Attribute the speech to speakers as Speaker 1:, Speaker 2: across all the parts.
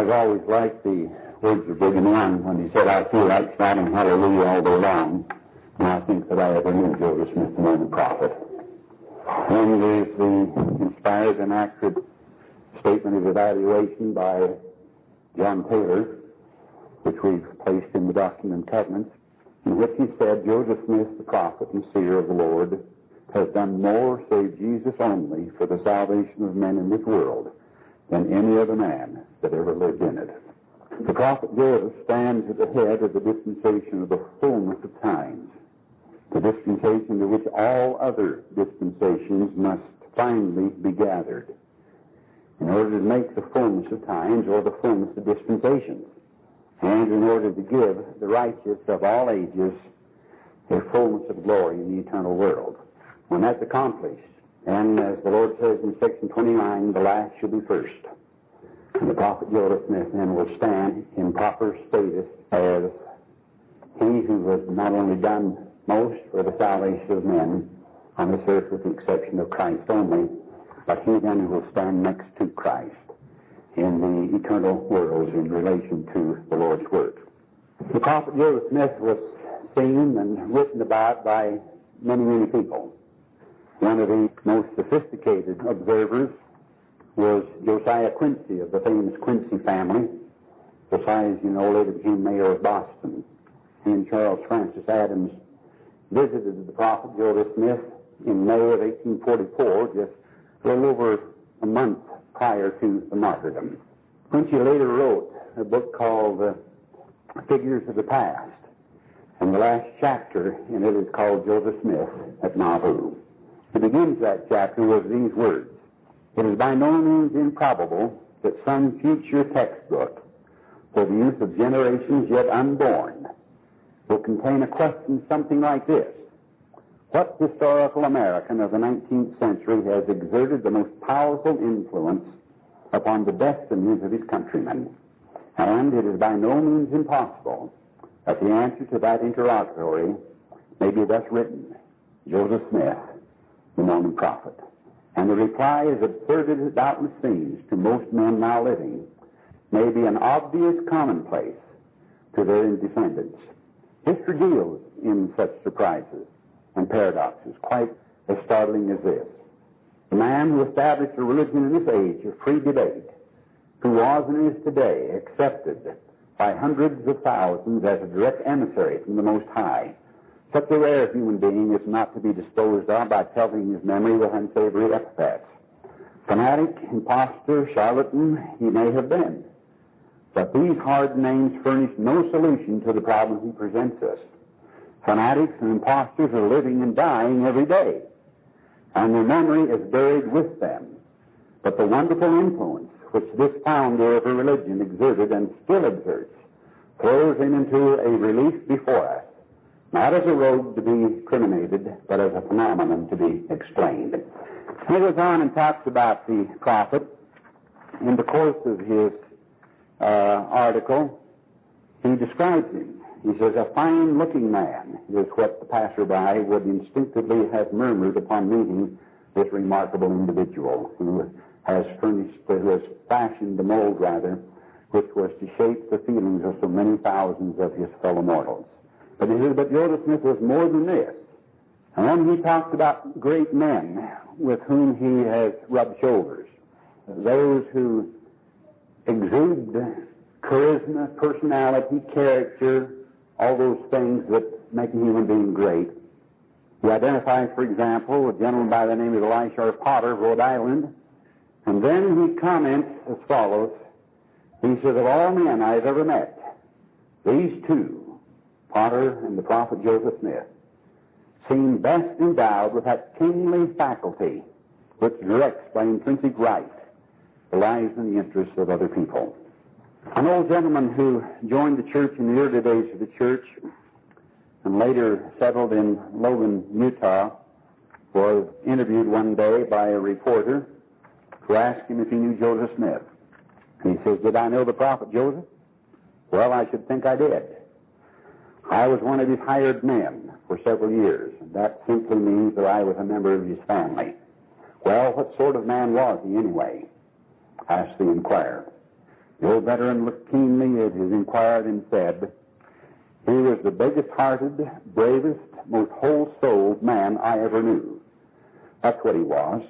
Speaker 1: I've always liked the words of Brigham Young when he said, I feel like shouting hallelujah all day long. And I think that I ever knew Joseph Smith than prophet. And there's the inspired and accurate statement of evaluation by John Taylor, which we've placed in the Doctrine and Covenants, in which he said, Joseph Smith, the prophet and seer of the Lord, has done more, save Jesus only, for the salvation of men in this world than any other man that ever lived in it. The prophet Joseph stands at the head of the dispensation of the fullness of times, the dispensation to which all other dispensations must finally be gathered in order to make the fullness of times or the fullness of dispensations, and in order to give the righteous of all ages a fullness of glory in the eternal world. When that's accomplished, and as the Lord says in section 29, the last shall be first. The prophet Joseph Smith then will stand in proper status as he who has not only done most for the salvation of men on this earth with the exception of Christ only, but he then who will stand next to Christ in the eternal worlds in relation to the Lord's work. The prophet Joseph Smith was seen and written about by many, many people. One of the most sophisticated observers was Josiah Quincy of the famous Quincy family. Josiah, as you know, later became mayor of Boston. He and Charles Francis Adams visited the prophet Joseph Smith in May of 1844, just a little over a month prior to the martyrdom. Quincy later wrote a book called uh, Figures of the Past, and the last chapter in it is called Joseph Smith at Nauvoo. He begins that chapter with these words. It is by no means improbable that some future textbook for the use of generations yet unborn will contain a question something like this. What historical American of the 19th century has exerted the most powerful influence upon the destinies of his countrymen? And it is by no means impossible that the answer to that interrogatory may be thus written Joseph Smith, the Mormon prophet. And the reply, is absurd as it doubtless seems to most men now living, may be an obvious commonplace to their descendants. History deals in such surprises and paradoxes, quite as startling as this. The man who established a religion in this age of free debate, who was and is today accepted by hundreds of thousands as a direct emissary from the Most High, such a rare human being is not to be disposed of by pelting his memory with unsavory epithets. Fanatic, impostor, charlatan, he may have been. But these hard names furnish no solution to the problem he presents us. Fanatics and impostors are living and dying every day, and their memory is buried with them. But the wonderful influence which this founder of a religion exerted and still exerts throws him into a relief before us not as a rogue to be criminated, but as a phenomenon to be explained. He goes on and talks about the prophet. In the course of his uh, article, he describes him. He says, a fine looking man is what the passerby would instinctively have murmured upon meeting this remarkable individual who has furnished, who has fashioned the mold rather, which was to shape the feelings of so many thousands of his fellow mortals. But but Joseph Smith was more than this. And then he talks about great men with whom he has rubbed shoulders. Those who exude charisma, personality, character, all those things that make a human being great. He identifies, for example, a gentleman by the name of Elisha Potter of Rhode Island. And then he comments as follows. He says, of all men I've ever met, these two Potter and the prophet Joseph Smith, seem best endowed with that kingly faculty which directs by intrinsic right the lives and the interests of other people. An old gentleman who joined the church in the early days of the church and later settled in Logan, Utah, was interviewed one day by a reporter who asked him if he knew Joseph Smith. And he says, Did I know the prophet Joseph? Well, I should think I did. I was one of his hired men for several years. And that simply means that I was a member of his family. Well, what sort of man was he anyway? asked the inquirer. The old veteran looked keenly at his inquirer and said, He was the biggest hearted, bravest, most whole souled man I ever knew. That's what he was.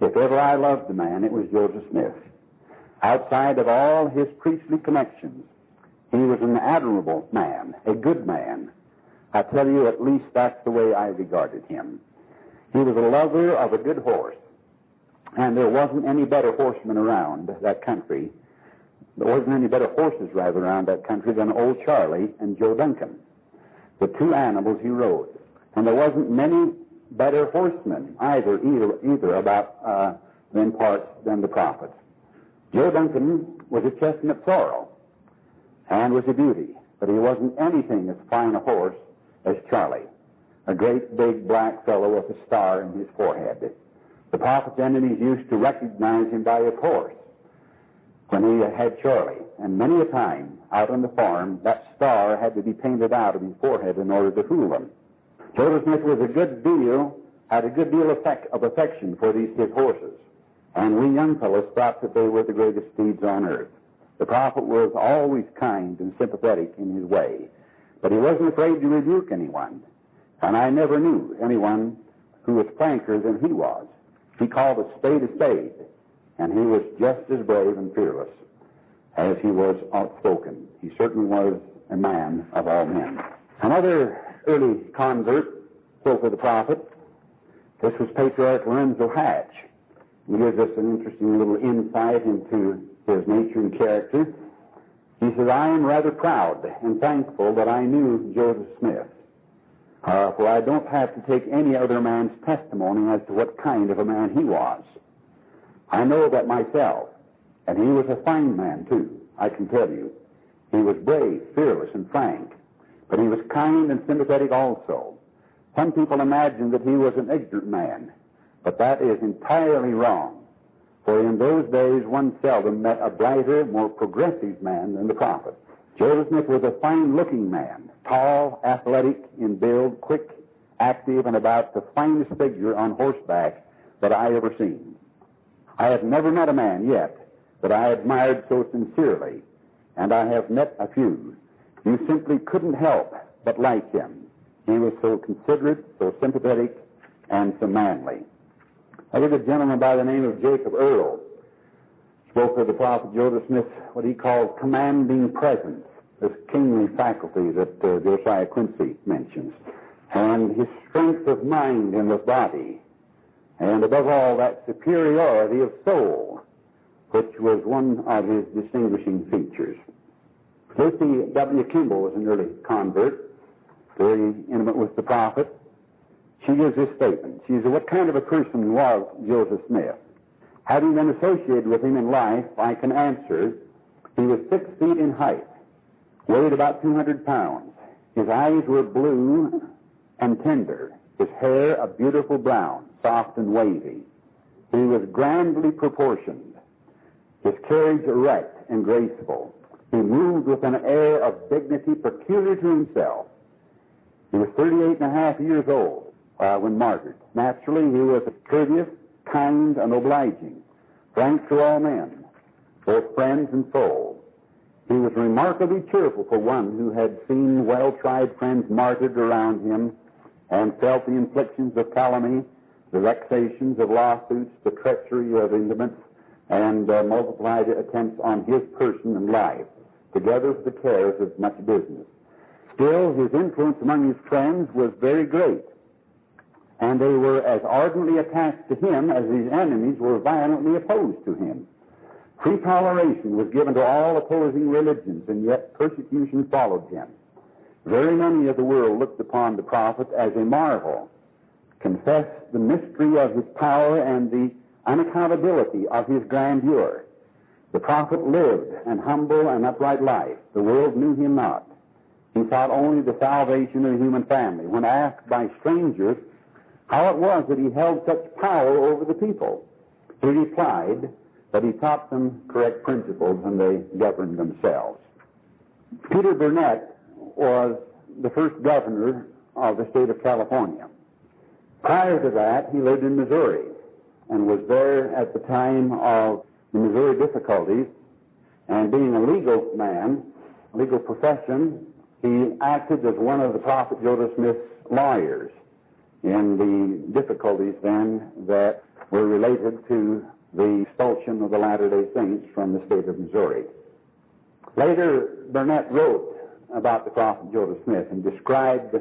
Speaker 1: If ever I loved a man, it was Joseph Smith. Outside of all his priestly connections, he was an admirable man, a good man. I tell you, at least that's the way I regarded him. He was a lover of a good horse, and there wasn't any better horseman around that country. There wasn't any better horses rather around that country than old Charlie and Joe Duncan, the two animals he rode. And there wasn't many better horsemen either, either, either about uh, them parts than the prophets. Joe Duncan was a chestnut sorrel and was a beauty, but he wasn't anything as fine a horse as Charlie, a great big black fellow with a star in his forehead. The prophet's enemies used to recognize him by his horse when he had Charlie, and many a time out on the farm that star had to be painted out of his forehead in order to fool them. Joseph Smith was a good deal, had a good deal of, of affection for these his horses, and we young fellows thought that they were the greatest steeds on earth. The prophet was always kind and sympathetic in his way, but he wasn't afraid to rebuke anyone. And I never knew anyone who was franker than he was. He called a spade a spade, and he was just as brave and fearless as he was outspoken. He certainly was a man of all men. Another early convert spoke of the prophet. This was Patriarch Lorenzo Hatch. He gives us an interesting little insight into his nature and character. He says, I am rather proud and thankful that I knew Joseph Smith, uh, for I don't have to take any other man's testimony as to what kind of a man he was. I know that myself, and he was a fine man, too, I can tell you. He was brave, fearless, and frank, but he was kind and sympathetic also. Some people imagine that he was an ignorant man, but that is entirely wrong. For in those days one seldom met a brighter, more progressive man than the prophet. Joseph Smith was a fine looking man, tall, athletic in build, quick, active, and about the finest figure on horseback that I ever seen. I have never met a man yet that I admired so sincerely, and I have met a few. You simply couldn't help but like him. He was so considerate, so sympathetic, and so manly. I was a gentleman by the name of Jacob Earl. Spoke of the prophet Joseph Smith's what he called commanding presence, this kingly faculty that uh, Josiah Quincy mentions, and his strength of mind and of body, and above all, that superiority of soul, which was one of his distinguishing features. Lucy W. Kimball was an early convert, very intimate with the prophet. She gives this statement. She says, What kind of a person was Joseph Smith? Having been associated with him in life, I can answer he was six feet in height, weighed about 200 pounds. His eyes were blue and tender, his hair a beautiful brown, soft and wavy. He was grandly proportioned, his carriage erect and graceful. He moved with an air of dignity peculiar to himself. He was 38 and a half years old uh, when martyred. Naturally, he was courteous, kind, and obliging, frank to all men, both friends and foes. He was remarkably cheerful for one who had seen well-tried friends martyred around him and felt the inflictions of calumny, the vexations of lawsuits, the treachery of intimates, and uh, multiplied attempts on his person and life, together with the cares of much business. Still, his influence among his friends was very great and they were as ardently attached to him as his enemies were violently opposed to him. Free toleration was given to all opposing religions, and yet persecution followed him. Very many of the world looked upon the prophet as a marvel, confessed the mystery of his power and the unaccountability of his grandeur. The prophet lived an humble and upright life. The world knew him not. He sought only the salvation of the human family. When asked by strangers how it was that he held such power over the people. He replied that he taught them correct principles and they governed themselves. Peter Burnett was the first governor of the state of California. Prior to that, he lived in Missouri and was there at the time of the Missouri difficulties And being a legal man, legal profession, he acted as one of the prophet Joseph Smith's lawyers in the difficulties then that were related to the expulsion of the Latter-day Saints from the state of Missouri. Later, Burnett wrote about the prophet Joseph Smith and described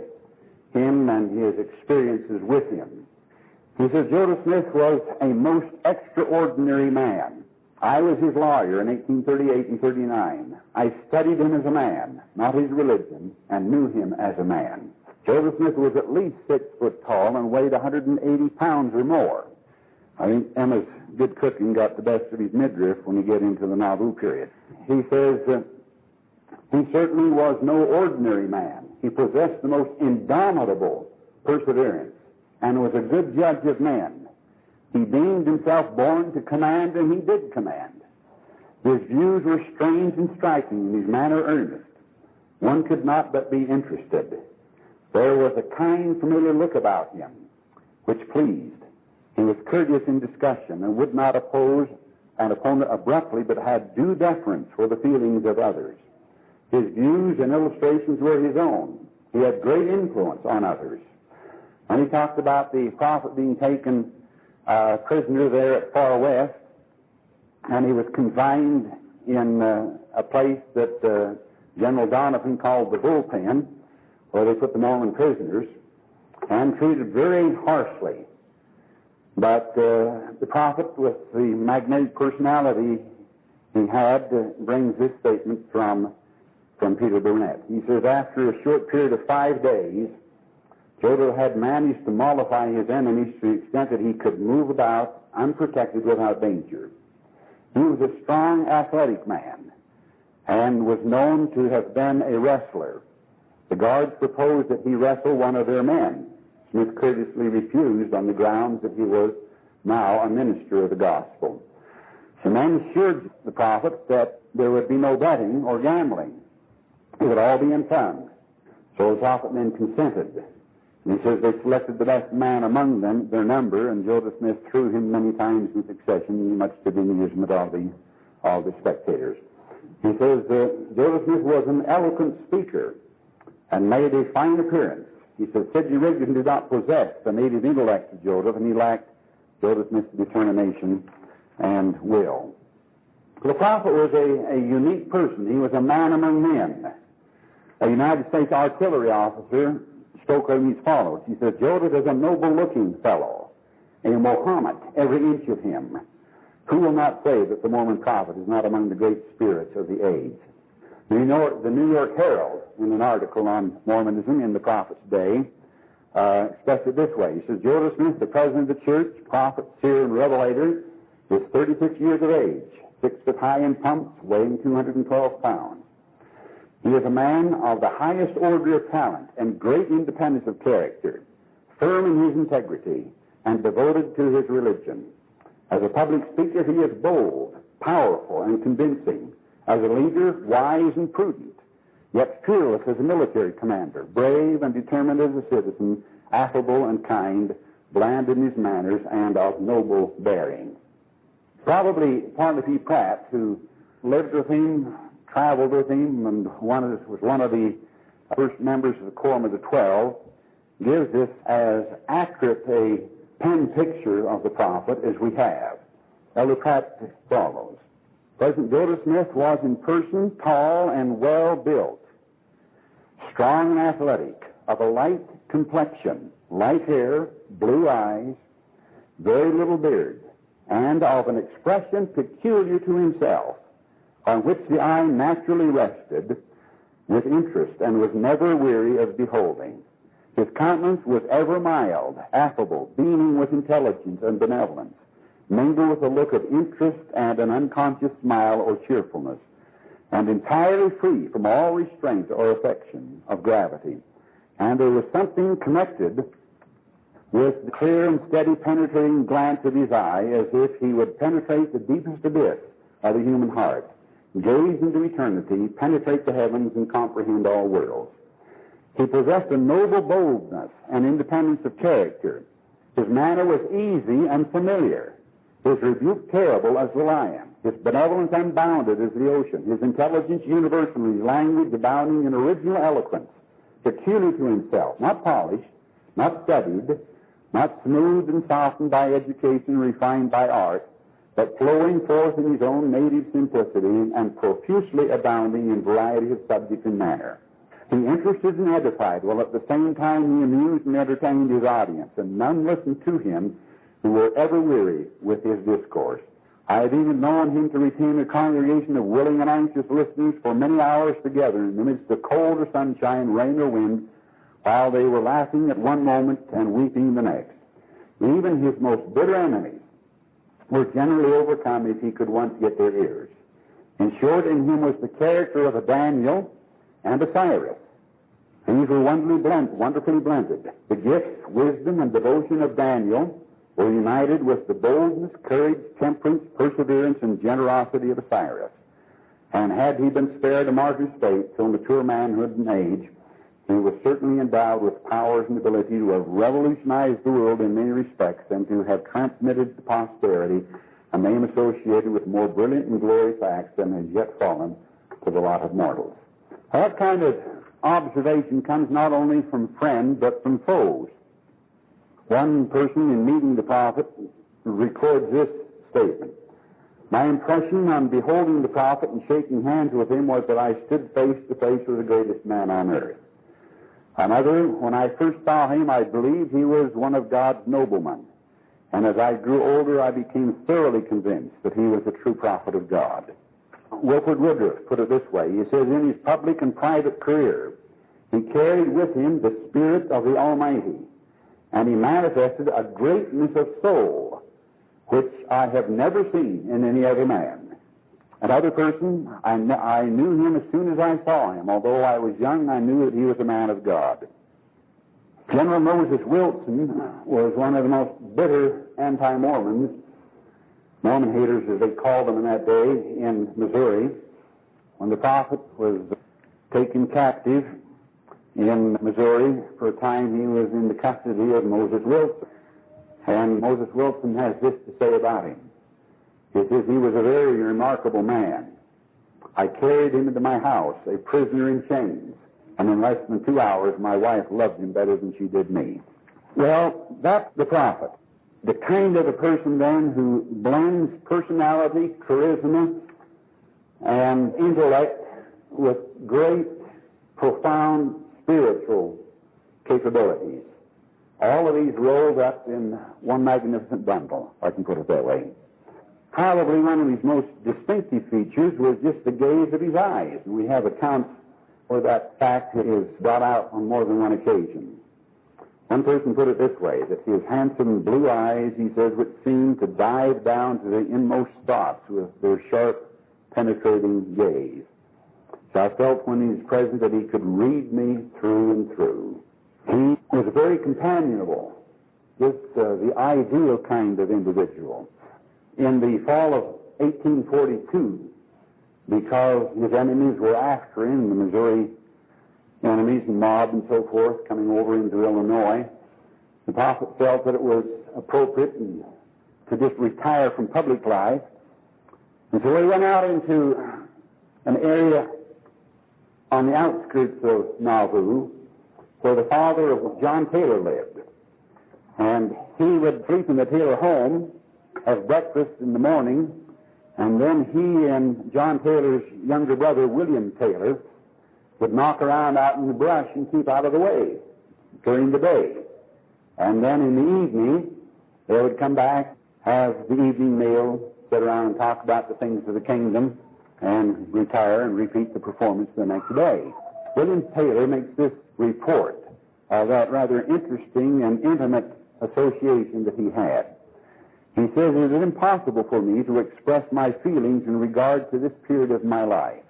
Speaker 1: him and his experiences with him. He says, Joseph Smith was a most extraordinary man. I was his lawyer in 1838 and 39. I studied him as a man, not his religion, and knew him as a man. Joseph Smith was at least six foot tall and weighed 180 pounds or more. I think Emma's good cooking got the best of his midriff when you get into the Nauvoo period. He says, uh, he certainly was no ordinary man. He possessed the most indomitable perseverance and was a good judge of men. He deemed himself born to command, and he did command. His views were strange and striking, and his manner earnest. One could not but be interested. There was a kind, familiar look about him which pleased. He was courteous in discussion and would not oppose an opponent abruptly, but had due deference for the feelings of others. His views and illustrations were his own. He had great influence on others. When he talked about the prophet being taken uh, prisoner there at Far West, and he was confined in uh, a place that uh, General Doniphan called the bullpen, where they put the Mormon prisoners, and treated very harshly. But uh, the prophet, with the magnetic personality he had, uh, brings this statement from from Peter Burnett. He says, after a short period of five days, Jodl had managed to mollify his enemies to the extent that he could move about unprotected without danger. He was a strong, athletic man and was known to have been a wrestler. The guards proposed that he wrestle one of their men. Smith courteously refused on the grounds that he was now a minister of the gospel. The men assured the prophet that there would be no betting or gambling. It would all be in funds. So the prophet then consented. And he says they selected the best man among them, their number, and Joseph Smith threw him many times in succession, much to the amusement of the, of the spectators. He says uh, Joseph Smith was an eloquent speaker and made a fine appearance. He says Sidney Rigdon did not possess the native intellect of Joseph, and he lacked Joseph Smith's determination and will. The prophet was a, a unique person. He was a man among men a United States artillery officer spoke of him as follows. He said, Joseph is a noble looking fellow, a Mohammed, every inch of him. Who will not say that the Mormon prophet is not among the great spirits of the age? The New York, the New York Herald, in an article on Mormonism in the prophet's day, uh, expressed it this way. He says, Joseph Smith, the president of the church, prophet, seer, and revelator, is 36 years of age, six foot high in pumps, weighing 212 pounds. He is a man of the highest order of talent and great independence of character, firm in his integrity, and devoted to his religion. As a public speaker, he is bold, powerful, and convincing. As a leader, wise and prudent, yet fearless as a military commander, brave and determined as a citizen, affable and kind, bland in his manners, and of noble bearing. Probably Parley P. Pratt, who lived with him traveled with him and one of, was one of the first members of the Quorum of the Twelve, gives this as accurate a pen picture of the prophet as we have. Elder Pratt follows. President Joseph Smith was in person tall and well built, strong and athletic, of a light complexion, light hair, blue eyes, very little beard, and of an expression peculiar to himself on which the eye naturally rested with interest and was never weary of beholding. His countenance was ever mild, affable, beaming with intelligence and benevolence, mingled with a look of interest and an unconscious smile or cheerfulness, and entirely free from all restraint or affection of gravity. And there was something connected with the clear and steady penetrating glance of his eye as if he would penetrate the deepest abyss of the human heart gaze into eternity, penetrate the heavens, and comprehend all worlds. He possessed a noble boldness and independence of character. His manner was easy and familiar. His rebuke terrible as the lion. his benevolence unbounded as the ocean, his intelligence universal, his language abounding in original eloquence, peculiar to himself, not polished, not studied, not smoothed and softened by education, refined by art, but flowing forth in his own native simplicity and profusely abounding in variety of subject and manner. He interested and edified, while at the same time he amused and entertained his audience, and none listened to him who were ever weary with his discourse. I have even known him to retain a congregation of willing and anxious listeners for many hours together in the midst of cold or sunshine, rain or wind, while they were laughing at one moment and weeping the next. Even his most bitter enemies were generally overcome if he could once get their ears. In short, in him was the character of a Daniel and a Cyrus. These were wonderfully, blend, wonderfully blended. The gifts, wisdom, and devotion of Daniel were united with the boldness, courage, temperance, perseverance, and generosity of Cyrus. And had he been spared a martyr's fate till mature manhood and age, he was certainly endowed with powers and ability to have revolutionized the world in many respects and to have transmitted to posterity a name associated with more brilliant and glorious acts than has yet fallen to the lot of mortals. That kind of observation comes not only from friends but from foes. One person in meeting the prophet records this statement. My impression on beholding the prophet and shaking hands with him was that I stood face to face with the greatest man on earth. Another, when I first saw him, I believed he was one of God's noblemen. And as I grew older, I became thoroughly convinced that he was a true prophet of God. Wilford Woodruff put it this way. He says, in his public and private career, he carried with him the Spirit of the Almighty, and he manifested a greatness of soul which I have never seen in any other man. Another person, I, kn- I knew him as soon as I saw him. Although I was young, I knew that he was a man of God. General Moses Wilson was one of the most bitter anti-Mormons Mormon haters, as they called them in that day, in Missouri, when the prophet was taken captive in Missouri. For a time, he was in the custody of Moses Wilson. And Moses Wilson has this to say about him. He says, he was a very remarkable man. I carried him into my house, a prisoner in chains, and in less than two hours, my wife loved him better than she did me. Well, that's the prophet the kind of a person then who blends personality, charisma, and intellect with great, profound spiritual capabilities. All of these rolled up in one magnificent bundle, I can put it that way. Probably one of his most distinctive features was just the gaze of his eyes. We have accounts where that fact is brought out on more than one occasion. One person put it this way, that his handsome blue eyes, he says, would seem to dive down to the inmost thoughts with their sharp, penetrating gaze. So I felt when he was present that he could read me through and through. He was very companionable, just uh, the ideal kind of individual. In the fall of 1842, because his enemies were after him, the Missouri enemies and mob and so forth coming over into Illinois. The prophet felt that it was appropriate to just retire from public life. And so he went out into an area on the outskirts of Nauvoo where the father of John Taylor lived. And he would sleep in the Taylor home, have breakfast in the morning, and then he and John Taylor's younger brother, William Taylor, would knock around out in the brush and keep out of the way during the day. And then in the evening, they would come back, have the evening meal, sit around and talk about the things of the kingdom, and retire and repeat the performance the next day. William Taylor makes this report of that rather interesting and intimate association that he had. He says, It is impossible for me to express my feelings in regard to this period of my life.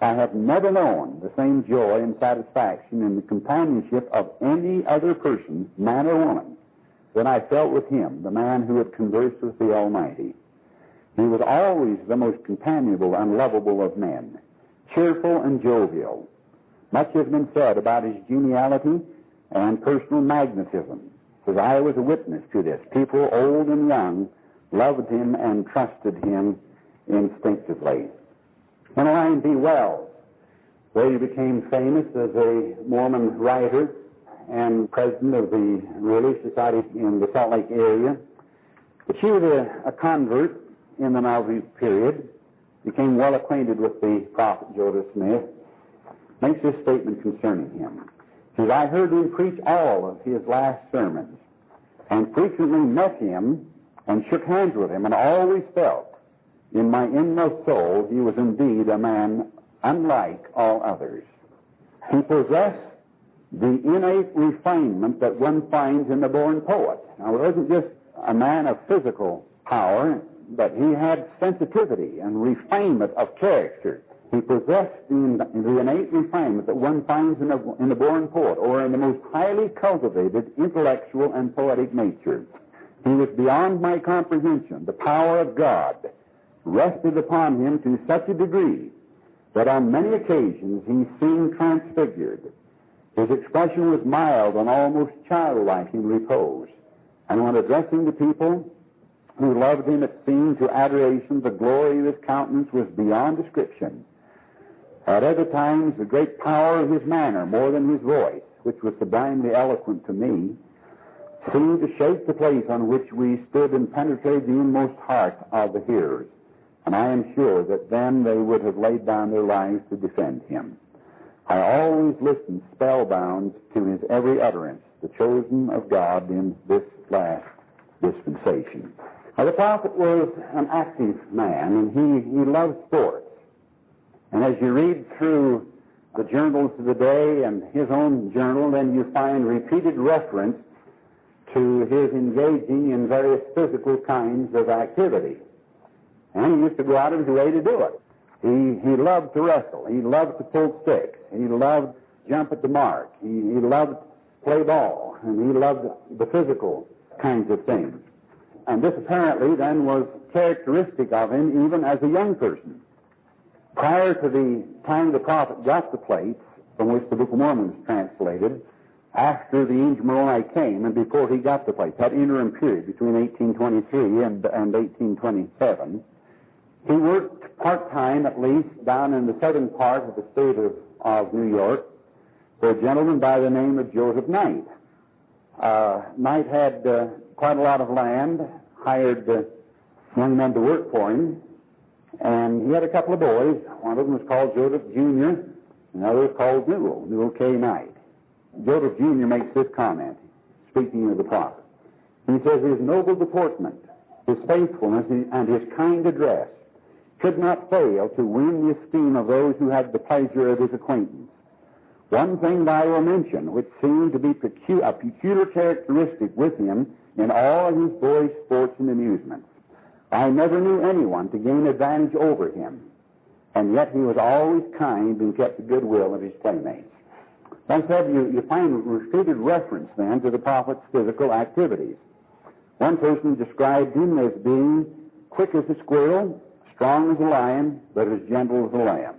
Speaker 1: I have never known the same joy and satisfaction in the companionship of any other person, man or woman, than I felt with him, the man who had conversed with the Almighty. He was always the most companionable and lovable of men, cheerful and jovial. Much has been said about his geniality and personal magnetism, as I was a witness to this. People, old and young, loved him and trusted him instinctively. When Emmeline B. Wells, where he became famous as a Mormon writer and president of the Relief Society in the Salt Lake area, but she was a, a convert in the Nauvoo period, became well acquainted with the prophet Joseph Smith, makes this statement concerning him. He says, I heard him preach all of his last sermons and frequently met him and shook hands with him and always felt in my inmost soul he was indeed a man unlike all others. He possessed the innate refinement that one finds in the born poet. Now, it wasn't just a man of physical power, but he had sensitivity and refinement of character. He possessed the, the innate refinement that one finds in, a, in the born poet or in the most highly cultivated intellectual and poetic nature. He was beyond my comprehension. The power of God rested upon him to such a degree that on many occasions he seemed transfigured. His expression was mild and almost childlike in repose. And when addressing the people who loved him, it seemed to adoration the glory of his countenance was beyond description. At other times, the great power of his manner, more than his voice, which was sublimely eloquent to me, seemed to shake the place on which we stood and penetrate the inmost heart of the hearers. And I am sure that then they would have laid down their lives to defend him. I always listened spellbound to his every utterance, the chosen of God in this last dispensation. Now, the prophet was an active man, and he, he loved sports. And as you read through the journals of the day and his own journal, then you find repeated reference to his engaging in various physical kinds of activity. And he used to go out of his way to do it. He, he loved to wrestle. He loved to pull sticks. He loved jump at the mark. He, he loved play ball. And he loved the physical kinds of things. And this apparently then was characteristic of him even as a young person. Prior to the time the prophet got the plates from which the Book of Mormon was translated, after the angel Moroni came and before he got the plates, that interim period between 1823 and, and 1827, he worked part-time at least down in the southern part of the state of, of New York for a gentleman by the name of Joseph Knight. Uh, Knight had uh, quite a lot of land, hired young men to work for him, and he had a couple of boys. One of them was called Joseph Jr., another was called Newell, Newell K. Knight. Joseph Jr. makes this comment, speaking of the prophet. He says, His noble deportment, his faithfulness, and his kind address could not fail to win the esteem of those who had the pleasure of his acquaintance. One thing that I will mention, which seemed to be a peculiar characteristic with him in all of his boyish sports and amusements. I never knew anyone to gain advantage over him, and yet he was always kind and kept the goodwill of his playmates. Said, you, you find repeated reference then to the prophet's physical activities. One person described him as being quick as a squirrel, strong as a lion, but as gentle as a lamb.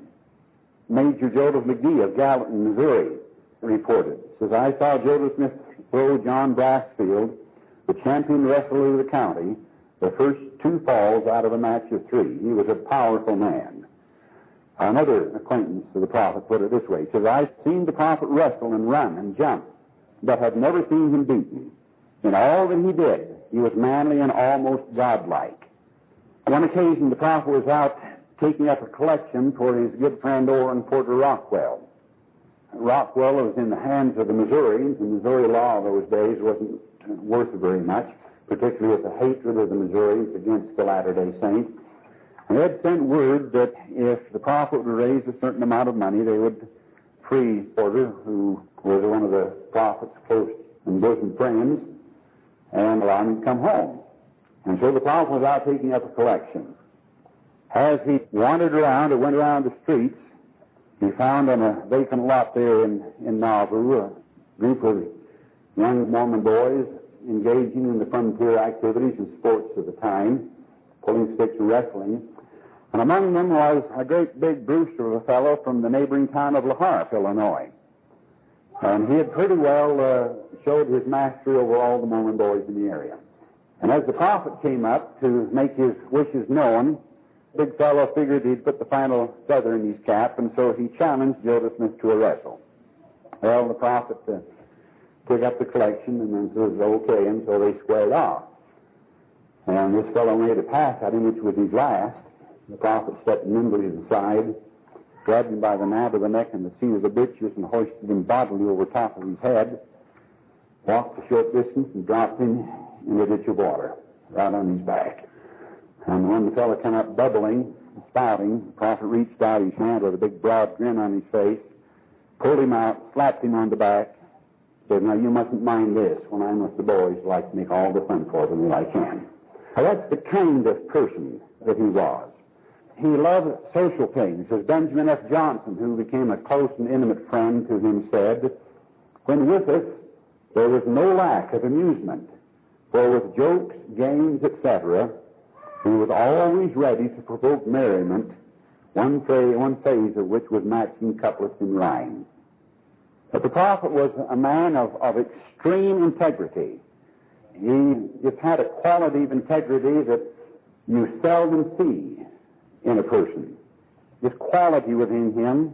Speaker 1: Major Joseph McGee of Gallatin, Missouri, reported, says, I saw Joseph Smith throw John Brassfield, the champion wrestler of the county, the first two falls out of a match of three. He was a powerful man. Another acquaintance of the prophet put it this way. Says, I've seen the prophet wrestle and run and jump, but have never seen him beaten. In all that he did, he was manly and almost godlike. One occasion, the prophet was out taking up a collection for his good friend Orrin Porter Rockwell. Rockwell was in the hands of the Missourians, and Missouri law those days wasn't worth very much, particularly with the hatred of the Missourians against the Latter-day Saints. And they had sent word that if the prophet would raise a certain amount of money, they would free Porter, who was one of the prophet's close and bosom friends, and allow him to come home. And so the prophet was out taking up a collection. As he wandered around or went around the streets, he found on a vacant lot there in, in Nauvoo a group of young Mormon boys engaging in the frontier activities and sports of the time, pulling sticks and wrestling. And among them was a great big brewster of a fellow from the neighboring town of La Harpe, Illinois. And he had pretty well uh, showed his mastery over all the Mormon boys in the area. And as the prophet came up to make his wishes known, the big fellow figured he'd put the final feather in his cap, and so he challenged Joseph Smith to a wrestle. Well, the prophet uh, took up the collection and then says, okay, and so they squared off. And this fellow made a pass at him, which was his last. The prophet stepped nimbly aside, grabbed him by the nape of the neck and the seat of the breeches, and hoisted him bodily over top of his head, walked a short distance, and dropped him in a ditch of water, right on his back. And when the fellow came up bubbling, spouting, the prophet reached out his hand with a big broad grin on his face, pulled him out, slapped him on the back, said, Now you mustn't mind this. When I'm with the boys, I like to make all the fun for them that I can. Now that's the kind of person that he was. He loved social things. As Benjamin F. Johnson, who became a close and intimate friend to him, said, When with us, there was no lack of amusement, for with jokes, games, etc., he was always ready to provoke merriment, one one phase of which was matching couplets in rhyme. But the prophet was a man of, of extreme integrity. He just had a quality of integrity that you seldom see in a person. This quality within him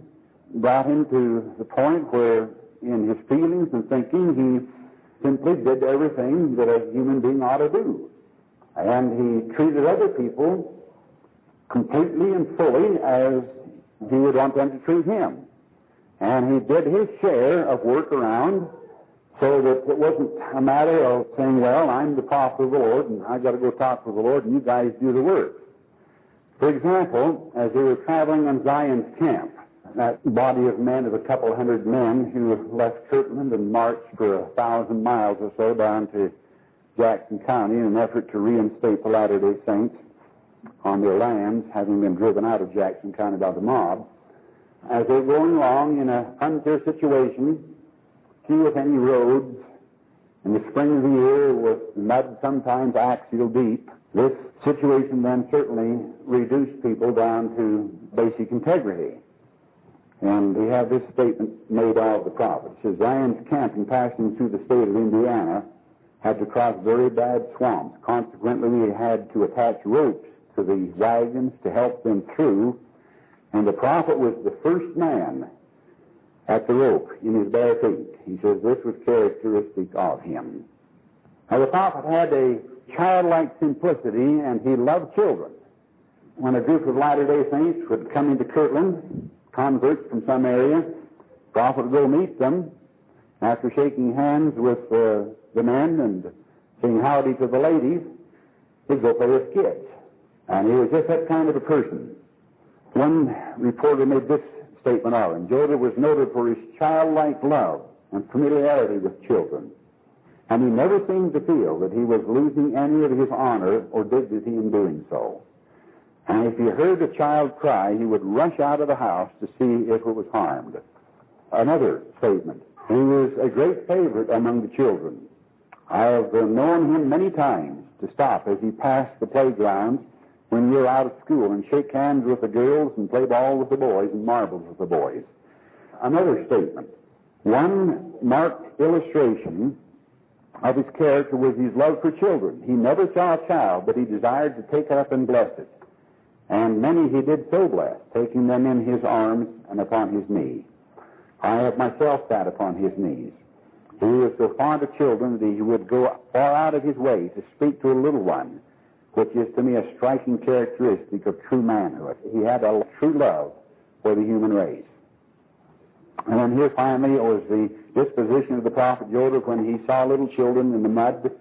Speaker 1: brought him to the point where, in his feelings and thinking, he simply did everything that a human being ought to do. And he treated other people completely and fully as he would want them to treat him. And he did his share of work around so that it wasn't a matter of saying, well, I'm the prophet of the Lord and I've got to go talk to the Lord and you guys do the work. For example, as they were traveling on Zion's camp, that body of men of a couple hundred men who left Kirtland and marched for a thousand miles or so down to Jackson County in an effort to reinstate the Latter-day Saints on their lands, having been driven out of Jackson County by the mob. As they were going along in a frontier situation, few if any roads, in the spring of the year with mud sometimes axial deep, this situation then certainly reduced people down to basic integrity. And we have this statement made of the prophet. It says, Zion's camp in passing through the state of Indiana had to cross very bad swamps. Consequently, we had to attach ropes to the wagons to help them through. And the prophet was the first man at the rope in his bare feet. He says this was characteristic of him. Now, the prophet had a childlike simplicity, and he loved children. When a group of Latter-day Saints would come into Kirtland, converts from some area, the prophet would go meet them. After shaking hands with uh, the men and saying howdy to the ladies, he'd go play with kids. And he was just that kind of a person. One reporter made this statement of him. Joseph was noted for his childlike love and familiarity with children. And he never seemed to feel that he was losing any of his honor or dignity in doing so. And if he heard a child cry, he would rush out of the house to see if it was harmed. Another statement. He was a great favorite among the children. I have known him many times to stop as he passed the playgrounds when you're out of school and shake hands with the girls and play ball with the boys and marbles with the boys. Another statement. One marked illustration of his character was his love for children. He never saw a child, but he desired to take it up and bless it. And many he did so bless, taking them in his arms and upon his knee. I have myself sat upon his knees. He was so fond of children that he would go far out of his way to speak to a little one, which is to me a striking characteristic of true manhood. He had a true love for the human race. And then here finally was the disposition of the prophet Joseph when he saw little children in the mud to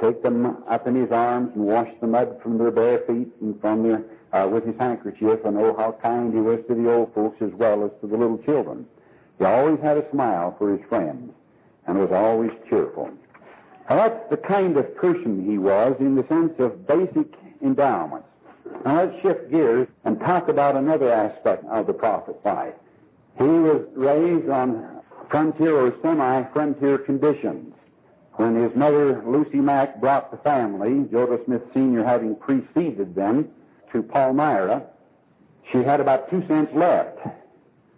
Speaker 1: take them up in his arms and wash the mud from their bare feet and from their uh, with his handkerchief and oh how kind he was to the old folks as well as to the little children. He always had a smile for his friends and was always cheerful. That's the kind of person he was in the sense of basic endowments. Now let's shift gears and talk about another aspect of the prophet's life. He was raised on frontier or semi-frontier conditions. When his mother, Lucy Mack, brought the family, Joseph Smith Sr. having preceded them to Palmyra, she had about two cents left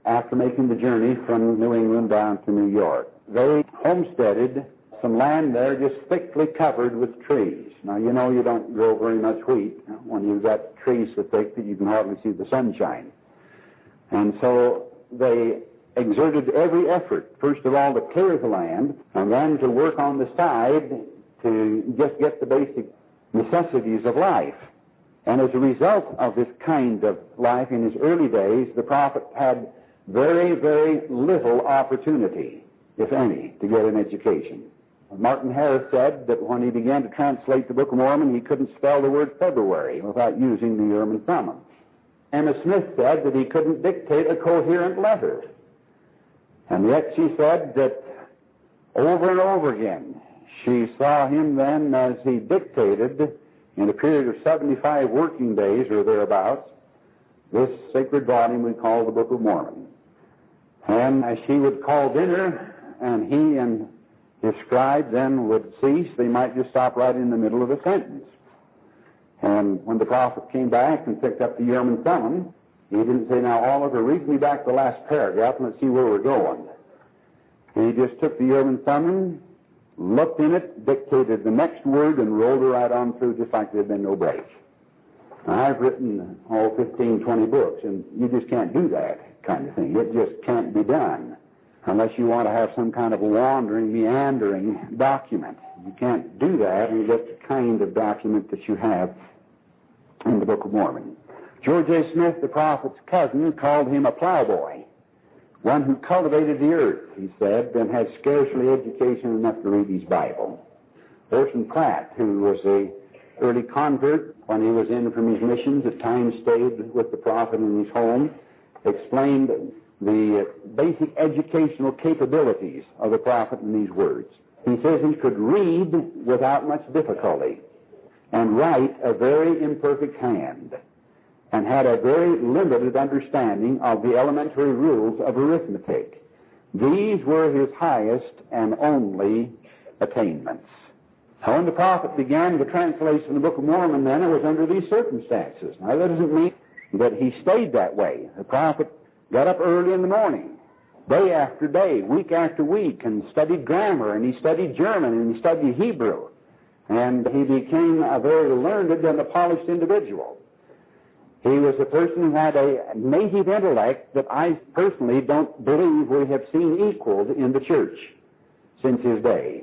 Speaker 1: after making the journey from New England down to New York. They homesteaded some land there just thickly covered with trees. Now, you know you don't grow very much wheat when you've got trees so thick that you can hardly see the sunshine. And so they exerted every effort, first of all, to clear the land, and then to work on the side to just get the basic necessities of life. And as a result of this kind of life in his early days, the prophet had very, very little opportunity, if any, to get an education. Martin Harris said that when he began to translate the Book of Mormon, he couldn't spell the word February without using the Urim and Thummim. Emma Smith said that he couldn't dictate a coherent letter. And yet she said that over and over again, she saw him then as he dictated in a period of 75 working days or thereabouts, this sacred volume we call the Book of Mormon. And as she would call dinner, and he and his scribe then would cease, they might just stop right in the middle of a sentence. And when the prophet came back and picked up the Urim and Thummim, he didn't say, Now, Oliver, read me back the last paragraph and let's see where we're going. He just took the Urim and Thummim, looked in it, dictated the next word, and rolled it right on through just like there had been no break. I've written all 15, 20 books, and you just can't do that kind of thing. It just can't be done unless you want to have some kind of a wandering, meandering document. You can't do that and get the kind of document that you have in the Book of Mormon. George A. Smith, the prophet's cousin, called him a plowboy, one who cultivated the earth, he said, and had scarcely education enough to read his Bible. Orson Pratt, who was a early convert when he was in from his missions, at times stayed with the prophet in his home, explained the basic educational capabilities of the prophet in these words. He says he could read without much difficulty and write a very imperfect hand and had a very limited understanding of the elementary rules of arithmetic. These were his highest and only attainments. Now, when the prophet began the translation of the Book of Mormon, then it was under these circumstances. Now, that doesn't mean that he stayed that way. The prophet got up early in the morning, day after day, week after week, and studied grammar, and he studied German, and he studied Hebrew. And he became a very learned and a polished individual. He was a person who had a native intellect that I personally don't believe we have seen equaled in the church since his day.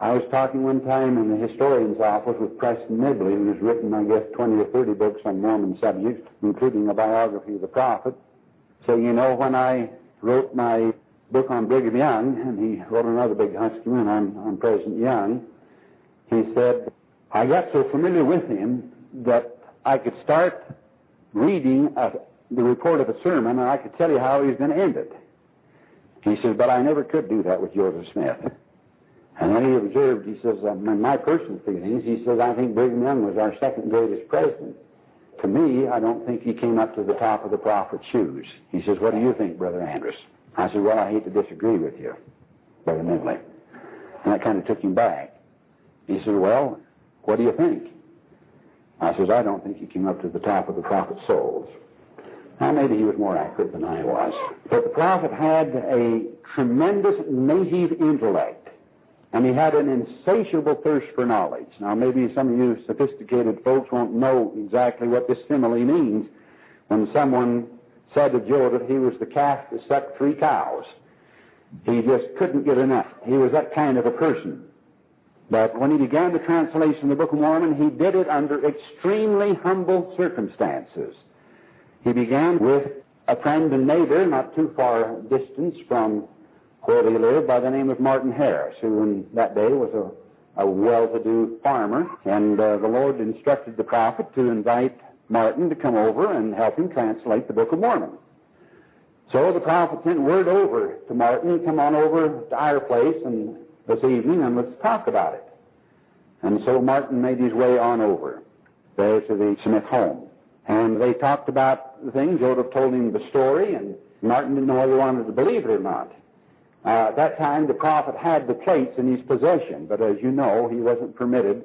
Speaker 1: I was talking one time in the historian's office with Preston Nibley, who's written, I guess, 20 or 30 books on Mormon subjects, including a biography of the prophet. So, you know, when I wrote my book on Brigham Young, and he wrote another big husky one on, on President Young, he said, I got so familiar with him that I could start reading a, the report of a sermon and I could tell you how he was going to end it. He says, but I never could do that with Joseph Smith. And then he observed, he says, in my personal feelings, he says, I think Brigham Young was our second greatest president. To me, I don't think he came up to the top of the prophet's shoes. He says, what do you think, Brother Andrus? I said, well, I hate to disagree with you, Brother Nibley. And that kind of took him back. He said, well, what do you think? I says, I don't think he came up to the top of the prophet's soles. Now, maybe he was more accurate than I was. But the prophet had a tremendous native intellect, and he had an insatiable thirst for knowledge. Now, maybe some of you sophisticated folks won't know exactly what this simile means when someone said to Joseph he was the calf that sucked three cows. He just couldn't get enough. He was that kind of a person. But when he began the translation of the Book of Mormon, he did it under extremely humble circumstances. He began with a friend and neighbor not too far distant from where he lived by the name of Martin Harris, who in that day was a, a well-to-do farmer. And uh, the Lord instructed the prophet to invite Martin to come over and help him translate the Book of Mormon. So the prophet sent word over to Martin, come on over to our place and this evening and let's talk about it. And so Martin made his way on over there to the Smith home. And they talked about the things. Joseph told him the story, and Martin didn't know whether he wanted to believe it or not. Uh, at that time, the prophet had the plates in his possession, but as you know, he wasn't permitted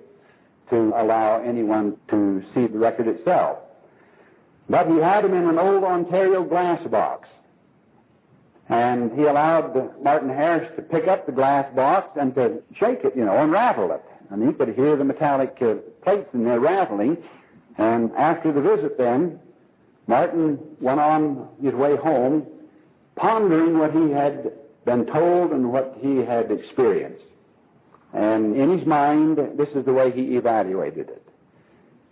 Speaker 1: to allow anyone to see the record itself. But he had them in an old Ontario glass box.
Speaker 2: And he allowed Martin Harris to pick up the glass box and to shake it, you know, and rattle it. And he could hear the metallic uh, plates in there rattling. And after the visit then, Martin went on his way home, pondering what he had been told and what he had experienced. And in his mind, this is the way he evaluated it.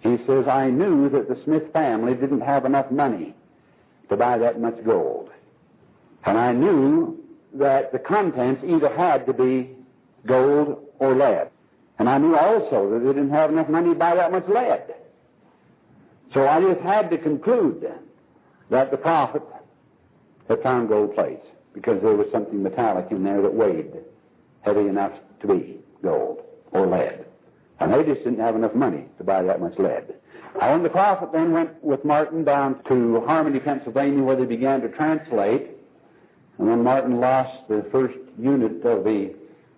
Speaker 2: He says, I knew that the Smith family didn't have enough money to buy that much gold. And I knew that the contents either had to be gold or lead. And I knew also that they didn't have enough money to buy that much lead. So I just had to conclude that the prophet had found gold plates because there was something metallic in there that weighed heavy enough to be gold or lead. And they just didn't have enough money to buy that much lead. And the prophet then went with Martin down to Harmony, Pennsylvania, where they began to translate. And then Martin lost the first unit of the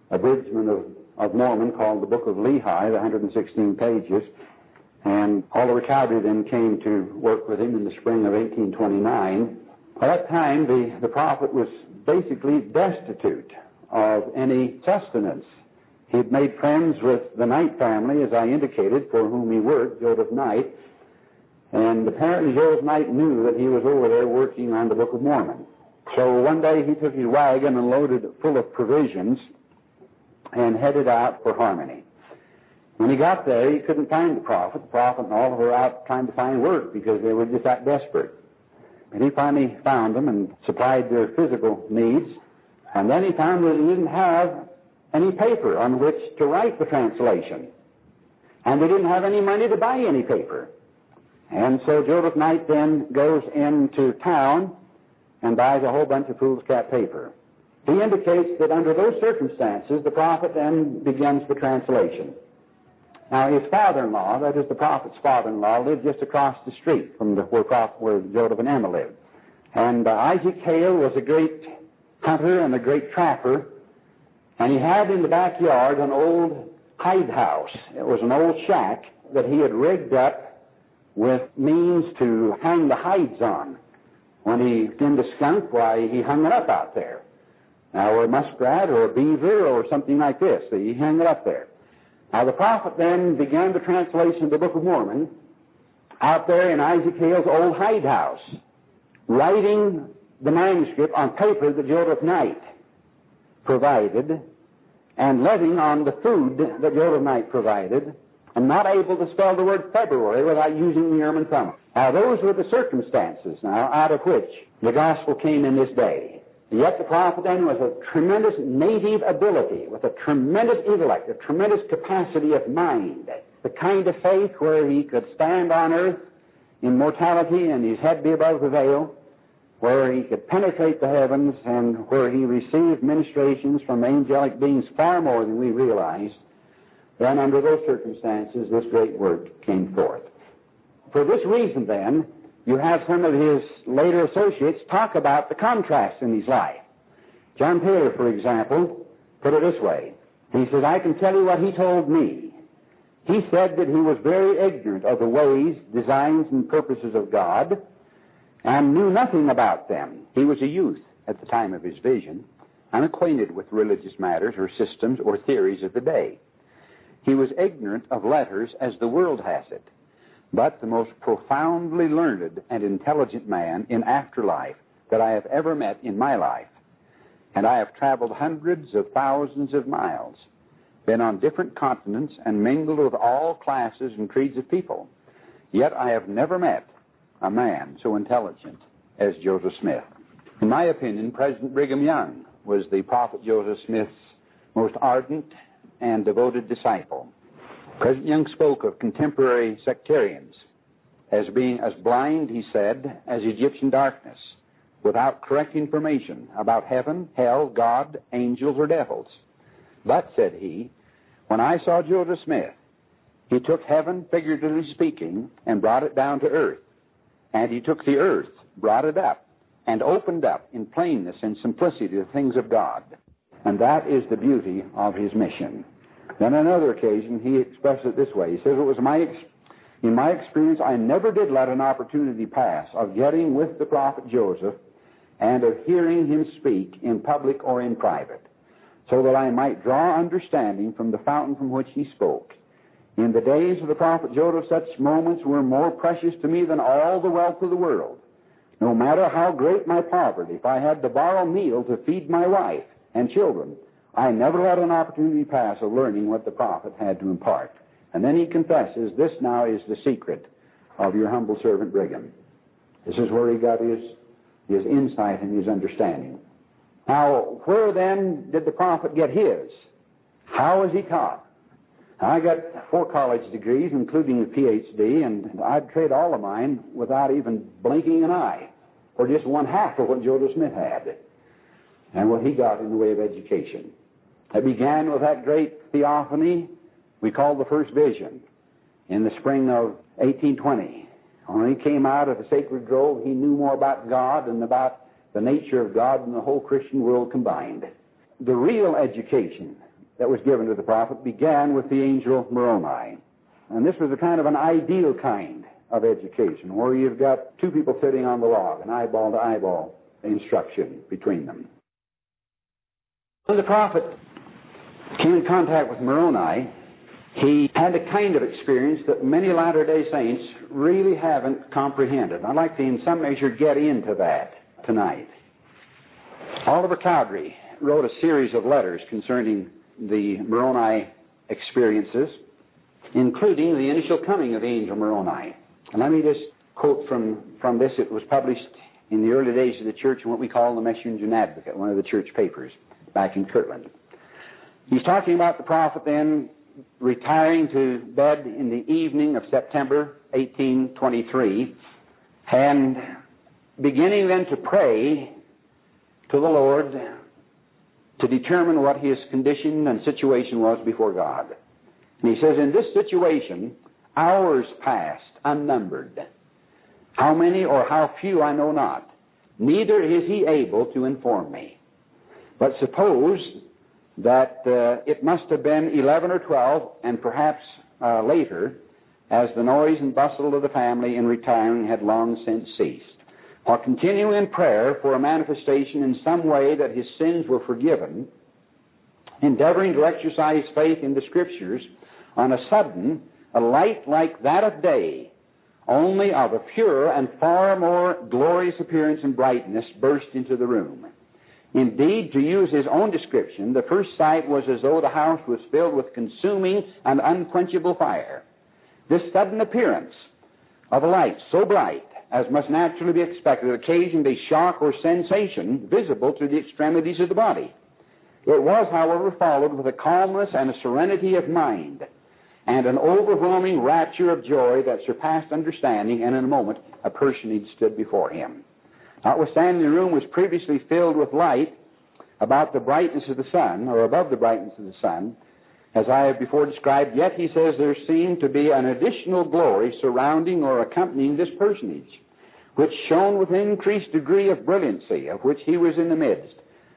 Speaker 2: abridgment of, of Mormon called the Book of Lehi, the 116 pages, and Oliver Cowdery then came to work with him in the spring of 1829. By that time, the, the prophet was basically destitute of any sustenance. He'd made friends with the Knight family, as I indicated, for whom he worked, Joseph Knight, and apparently Joseph Knight knew that he was over there working on the Book of Mormon. So one day he took his wagon and loaded it full of provisions and headed out for Harmony. When he got there, he couldn't find the prophet. The prophet and all were out trying to find work because they were just that desperate. And he finally found them and supplied their physical needs. And then he found that he didn't have any paper on which to write the translation. And they didn't have any money to buy any paper. And so Joseph Knight then goes into town and buys a whole bunch of foolscap paper. He indicates that under those circumstances, the prophet then begins the translation. Now, his father-in-law, that is the prophet's father-in-law, lived just across the street from the, where, where Joseph and Emma lived. And uh, Isaac Hale was a great hunter and a great trapper, and he had in the backyard an old hide house. It was an old shack that he had rigged up with means to hang the hides on. When he skinned a skunk, why, he hung it up out there. Now, or a muskrat or a beaver or something like this, he hung it up there. Now, the prophet then began the translation of the Book of Mormon out there in Isaac Hale's old hide house, writing the manuscript on paper that Joseph Knight provided and living on the food that Joseph Knight provided and not able to spell the word February without using the Urim and Thummim. Now, those were the circumstances now out of which the gospel came in this day. Yet the prophet then was a tremendous native ability, with a tremendous intellect, a tremendous capacity of mind, the kind of faith where he could stand on earth in mortality and his head be above the veil, where he could penetrate the heavens and where he received ministrations from angelic beings far more than we realize, then under those circumstances this great work came forth. For this reason then, you have some of his later associates talk about the contrast in his life. John Taylor, for example, put it this way. He said, I can tell you what he told me. He said that he was very ignorant of the ways, designs, and purposes of God and knew nothing about them. He was a youth at the time of his vision, unacquainted with religious matters or systems or theories of the day. He was ignorant of letters as the world has it but the most profoundly learned and intelligent man in afterlife that I have ever met in my life. And I have traveled hundreds of thousands of miles, been on different continents, and mingled with all classes and creeds of people. Yet I have never met a man so intelligent as Joseph Smith. In my opinion, President Brigham Young was the Prophet Joseph Smith's most ardent and devoted disciple. President Young spoke of contemporary sectarians as being as blind, he said, as Egyptian darkness, without correct information about heaven, hell, God, angels, or devils. But, said he, when I saw Joseph Smith, he took heaven, figuratively speaking, and brought it down to earth. And he took the earth, brought it up, and opened up in plainness and simplicity the things of God. And that is the beauty of his mission. Then on another occasion, he expressed it this way. He says, it was my, in my experience, I never did let an opportunity pass of getting with the prophet Joseph and of hearing him speak in public or in private, so that I might draw understanding from the fountain from which he spoke. In the days of the prophet Joseph, such moments were more precious to me than all the wealth of the world. No matter how great my poverty, if I had to borrow meal to feed my wife and children, I never let an opportunity pass of learning what the prophet had to impart. And then he confesses, This now is the secret of your humble servant Brigham. This is where he got his, his insight and his understanding. Now, where then did the prophet get his? How was he taught? I got four college degrees, including a PhD, and I'd trade all of mine without even blinking an eye for just one half of what Joseph Smith had and what he got in the way of education. It began with that great theophany we call the first vision in the spring of 1820. When he came out of the sacred grove, he knew more about God and about the nature of God than the whole Christian world combined. The real education that was given to the prophet began with the angel Moroni. And this was a kind of an ideal kind of education where you've got two people sitting on the log, an eyeball to eyeball instruction between them. The prophet came in contact with Moroni, he had a kind of experience that many Latter day Saints really haven't comprehended. I'd like to, in some measure, get into that tonight. Oliver Cowdery wrote a series of letters concerning the Moroni experiences, including the initial coming of angel Moroni. And let me just quote from, from this. It was published in the early days of the church in what we call the Messenger and Advocate, one of the church papers back in Kirtland. He's talking about the prophet then retiring to bed in the evening of September 1823 and beginning then to pray to the Lord to determine what his condition and situation was before God. And he says, In this situation, hours passed unnumbered. How many or how few I know not. Neither is he able to inform me. But suppose that uh, it must have been 11 or 12, and perhaps uh, later, as the noise and bustle of the family in retiring had long since ceased. While continuing in prayer for a manifestation in some way that his sins were forgiven, endeavoring to exercise faith in the Scriptures, on a sudden, a light like that of day, only of a purer and far more glorious appearance and brightness, burst into the room. Indeed, to use his own description, the first sight was as though the house was filled with consuming and unquenchable fire. This sudden appearance of a light so bright as must naturally be expected occasioned a shock or sensation visible to the extremities of the body. It was, however, followed with a calmness and a serenity of mind and an overwhelming rapture of joy that surpassed understanding, and in a moment a personage stood before him. Notwithstanding the room was previously filled with light about the brightness of the sun, or above the brightness of the sun, as I have before described, yet he says there seemed to be an additional glory surrounding or accompanying this personage, which shone with an increased degree of brilliancy, of which he was in the midst.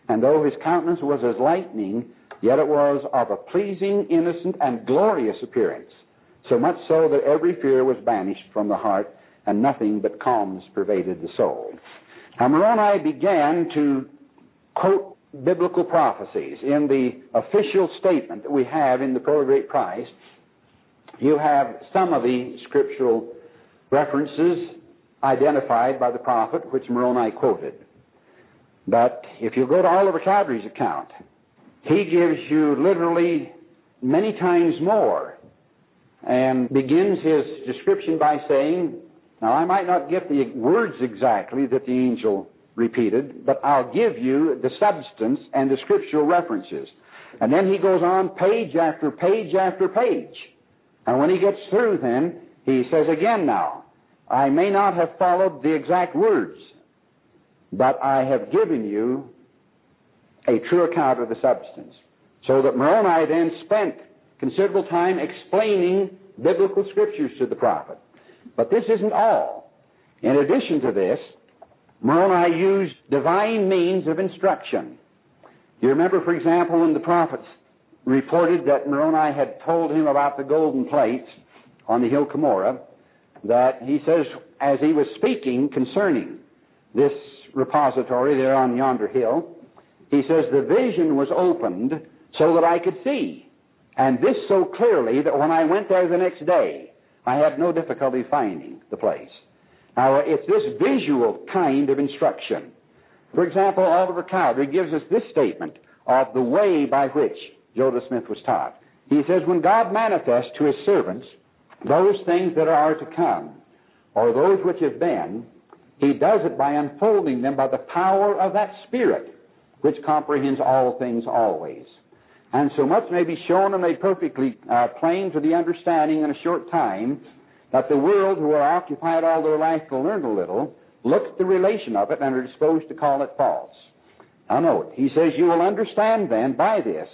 Speaker 2: And though his countenance was as lightning, yet it was of a pleasing, innocent, and glorious appearance, so much so that every fear was banished from the heart, and nothing but calmness pervaded the soul. Now, Moroni began to quote biblical prophecies. In the official statement that we have in the Pearl of Great Price, you have some of the scriptural references identified by the prophet, which Moroni quoted. But if you go to Oliver Cowdery's account, he gives you literally many times more and begins his description by saying, now, I might not get the words exactly that the angel repeated, but I'll give you the substance and the scriptural references. And then he goes on page after page after page. And when he gets through, then, he says again now, I may not have followed the exact words, but I have given you a true account of the substance. So that Moroni then spent considerable time explaining biblical scriptures to the prophet. But this isn't all. In addition to this, Moroni used divine means of instruction. You remember, for example, when the prophets reported that Moroni had told him about the golden plates on the hill Cumorah, that he says, as he was speaking concerning this repository there on yonder hill. He says, The vision was opened so that I could see. And this so clearly that when I went there the next day, I had no difficulty finding the place. Now, it's this visual kind of instruction. For example, Oliver Cowdery gives us this statement of the way by which Joseph Smith was taught. He says, When God manifests to his servants those things that are to come, or those which have been, he does it by unfolding them by the power of that Spirit, which comprehends all things always. And so much may be shown and made perfectly uh, plain to the understanding in a short time that the world, who are occupied all their life to learn a little, look at the relation of it and are disposed to call it false. Now note, he says, You will understand then by this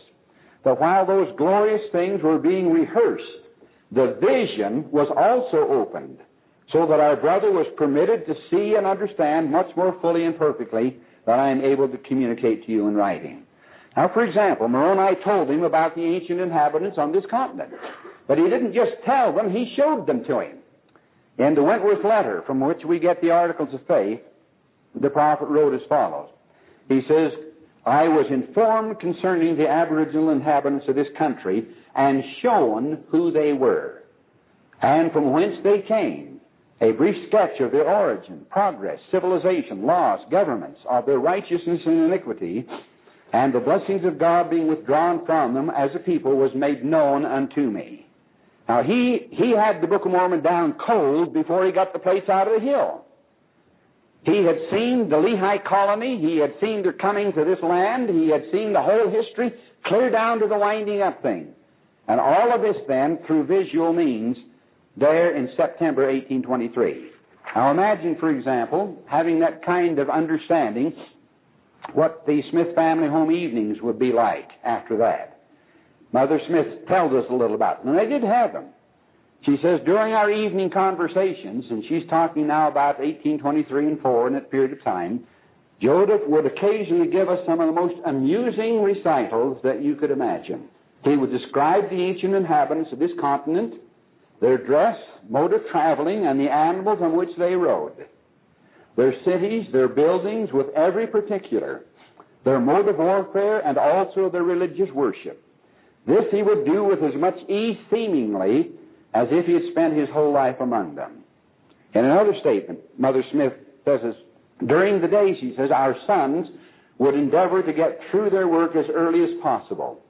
Speaker 2: that while those glorious things were being rehearsed, the vision was also opened, so that our brother was permitted to see and understand much more fully and perfectly than I am able to communicate to you in writing. Now, for example, Moroni told him about the ancient inhabitants on this continent. But he didn't just tell them, he showed them to him. In the Wentworth letter, from which we get the articles of faith, the prophet wrote as follows. He says, I was informed concerning the aboriginal inhabitants of this country and shown who they were and from whence they came. A brief sketch of their origin, progress, civilization, laws, governments, of their righteousness and iniquity, and the blessings of God being withdrawn from them as a people was made known unto me. Now he, he had the Book of Mormon down cold before he got the place out of the hill. He had seen the Lehi colony, he had seen their coming to this land, he had seen the whole history, clear down to the winding up thing. And all of this then through visual means there in September 1823. Now imagine, for example, having that kind of understanding what the Smith family home evenings would be like after that. Mother Smith tells us a little about them, and they did have them. She says, during our evening conversations, and she's talking now about 1823 and 4 in that period of time, Joseph would occasionally give us some of the most amusing recitals that you could imagine. He would describe the ancient inhabitants of this continent, their dress, mode of traveling, and the animals on which they rode their cities, their buildings, with every particular, their mode of warfare, and also their religious worship. This he would do with as much ease, seemingly, as if he had spent his whole life among them. In another statement, Mother Smith says this, during the day, she says, our sons would endeavor to get through their work as early as possible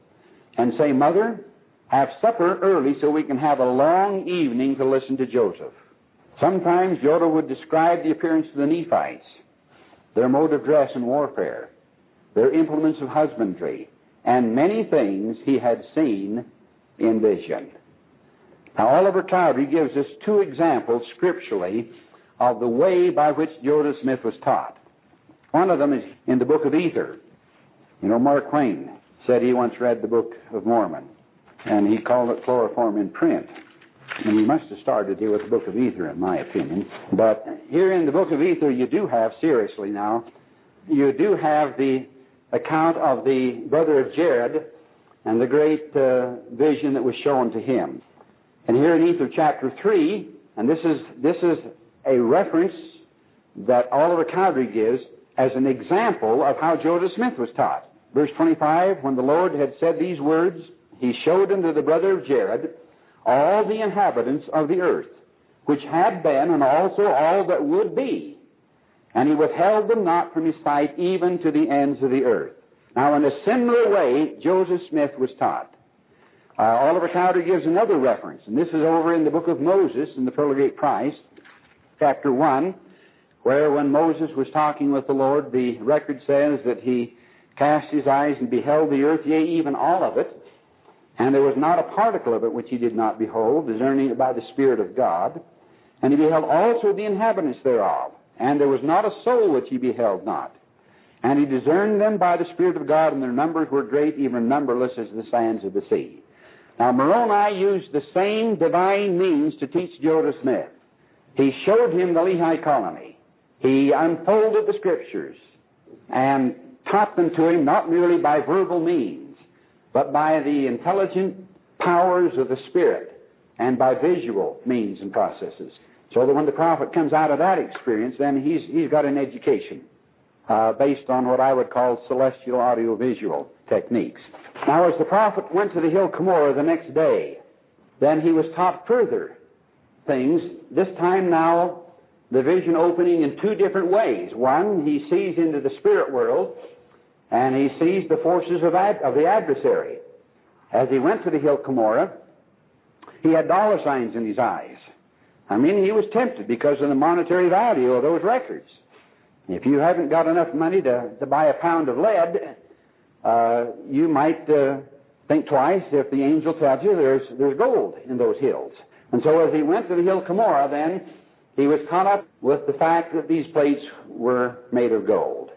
Speaker 2: and say, Mother, have supper early so we can have a long evening to listen to Joseph. Sometimes Yoda would describe the appearance of the Nephites, their mode of dress and warfare, their implements of husbandry, and many things he had seen in vision. Now, Oliver Cowdery gives us two examples scripturally of the way by which Joseph Smith was taught. One of them is in the book of Ether. You know, Mark Twain said he once read the Book of Mormon, and he called it chloroform in print. And we must have started here with the book of Ether, in my opinion. But here in the book of Ether, you do have, seriously now, you do have the account of the brother of Jared and the great uh, vision that was shown to him. And here in Ether chapter 3, and this is, this is a reference that Oliver Cowdery gives as an example of how Joseph Smith was taught. Verse 25, when the Lord had said these words, he showed unto the brother of Jared all the inhabitants of the earth, which had been, and also all that would be. And he withheld them not from his sight, even to the ends of the earth. Now, in a similar way, Joseph Smith was taught. Uh, Oliver Cowdery gives another reference, and this is over in the book of Moses in the Pearl Price, chapter 1, where when Moses was talking with the Lord, the record says that he cast his eyes and beheld the earth, yea, even all of it, and there was not a particle of it which he did not behold, discerning it by the Spirit of God. And he beheld also the inhabitants thereof. And there was not a soul which he beheld not. And he discerned them by the Spirit of God, and their numbers were great, even numberless as the sands of the sea. Now, Moroni used the same divine means to teach Joseph Smith. He showed him the Lehi colony. He unfolded the Scriptures and taught them to him not merely by verbal means, but by the intelligent powers of the Spirit and by visual means and processes. So that when the prophet comes out of that experience, then he's, he's got an education. uh, based on what I would call celestial audiovisual techniques. Now, as the prophet went to the hill Cumorah the next day, then he was taught further things, this time now the vision opening in two different ways. One, he sees into the spirit world, and he sees the forces of, ad- of the adversary. As he went to the hill Cumorah, he had dollar signs in his eyes. I mean, he was tempted because of the monetary value of those records. If you haven't got enough money to, to buy a pound of lead, uh, you might uh, think twice if the angel tells you there's, there's gold in those hills. And so as he went to the hill Cumorah, then, he was caught up with the fact that these plates were made of gold.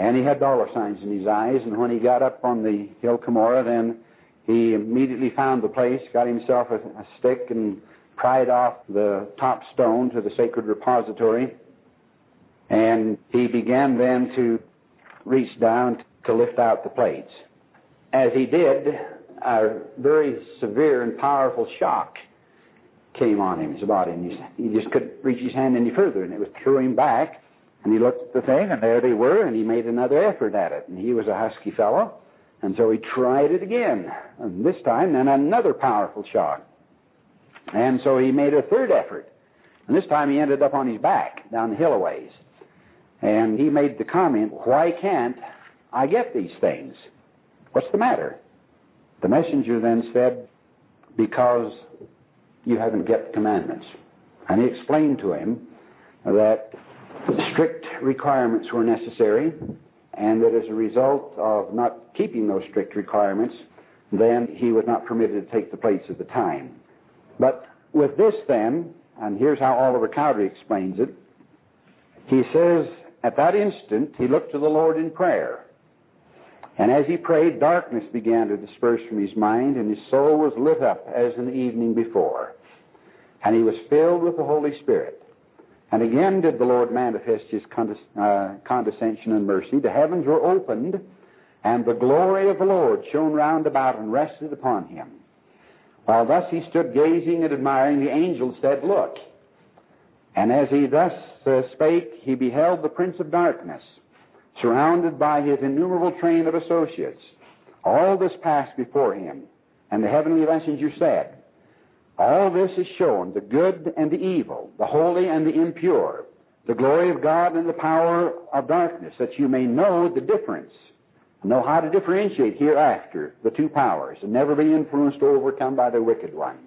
Speaker 2: And he had dollar signs in his eyes, and when he got up on the hill Cumorah, then he immediately found the place, got himself a, a stick, and pried off the top stone to the sacred repository. And he began then to reach down to lift out the plates. As he did, a very severe and powerful shock came on him, his body, and he, just couldn't reach his hand any further, and it was threw him back. And he looked at the thing, and there they were, and he made another effort at it. And he was a husky fellow, and so he tried it again. And this time, then another powerful shock. And so he made a third effort. And this time he ended up on his back, down the hill a ways. And he made the comment, Why can't I get these things? What's the matter? The messenger then said, Because you haven't kept the commandments. And he explained to him that strict requirements were necessary, and that as a result of not keeping those strict requirements, then he was not permitted to take the plates at the time. But with this, then, and here's how Oliver Cowdery explains it, he says, At that instant, he looked to the Lord in prayer. And as he prayed, darkness began to disperse from his mind, and his soul was lit up as in the evening before. And he was filled with the Holy Spirit. And again did the Lord manifest his uh, condescension and mercy. The heavens were opened, and the glory of the Lord shone round about and rested upon him. While thus he stood gazing and admiring, the angel said, Look. And as he thus uh, spake, he beheld the Prince of Darkness surrounded by his innumerable train of associates. All this passed before him, and the heavenly messenger said, All this is shown the good and the evil, the holy and the impure, the glory of God and the power of darkness, that you may know the difference, know how to differentiate hereafter the two powers, and never be influenced or overcome by the wicked one.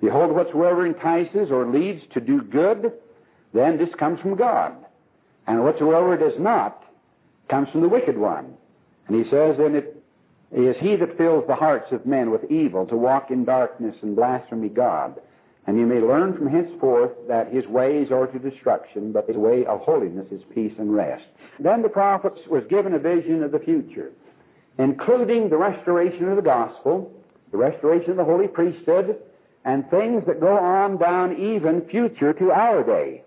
Speaker 2: Behold, whatsoever entices or leads to do good, then this comes from God. And whatsoever does not, comes from the wicked one. And he says, and it is he that fills the hearts of men with evil to walk in darkness and blasphemy God. And you may learn from henceforth that his ways are to destruction, but his way of holiness is peace and rest. Then the prophet was given a vision of the future, including the restoration of the gospel, the restoration of the holy priesthood, and things that go on down even future to our day,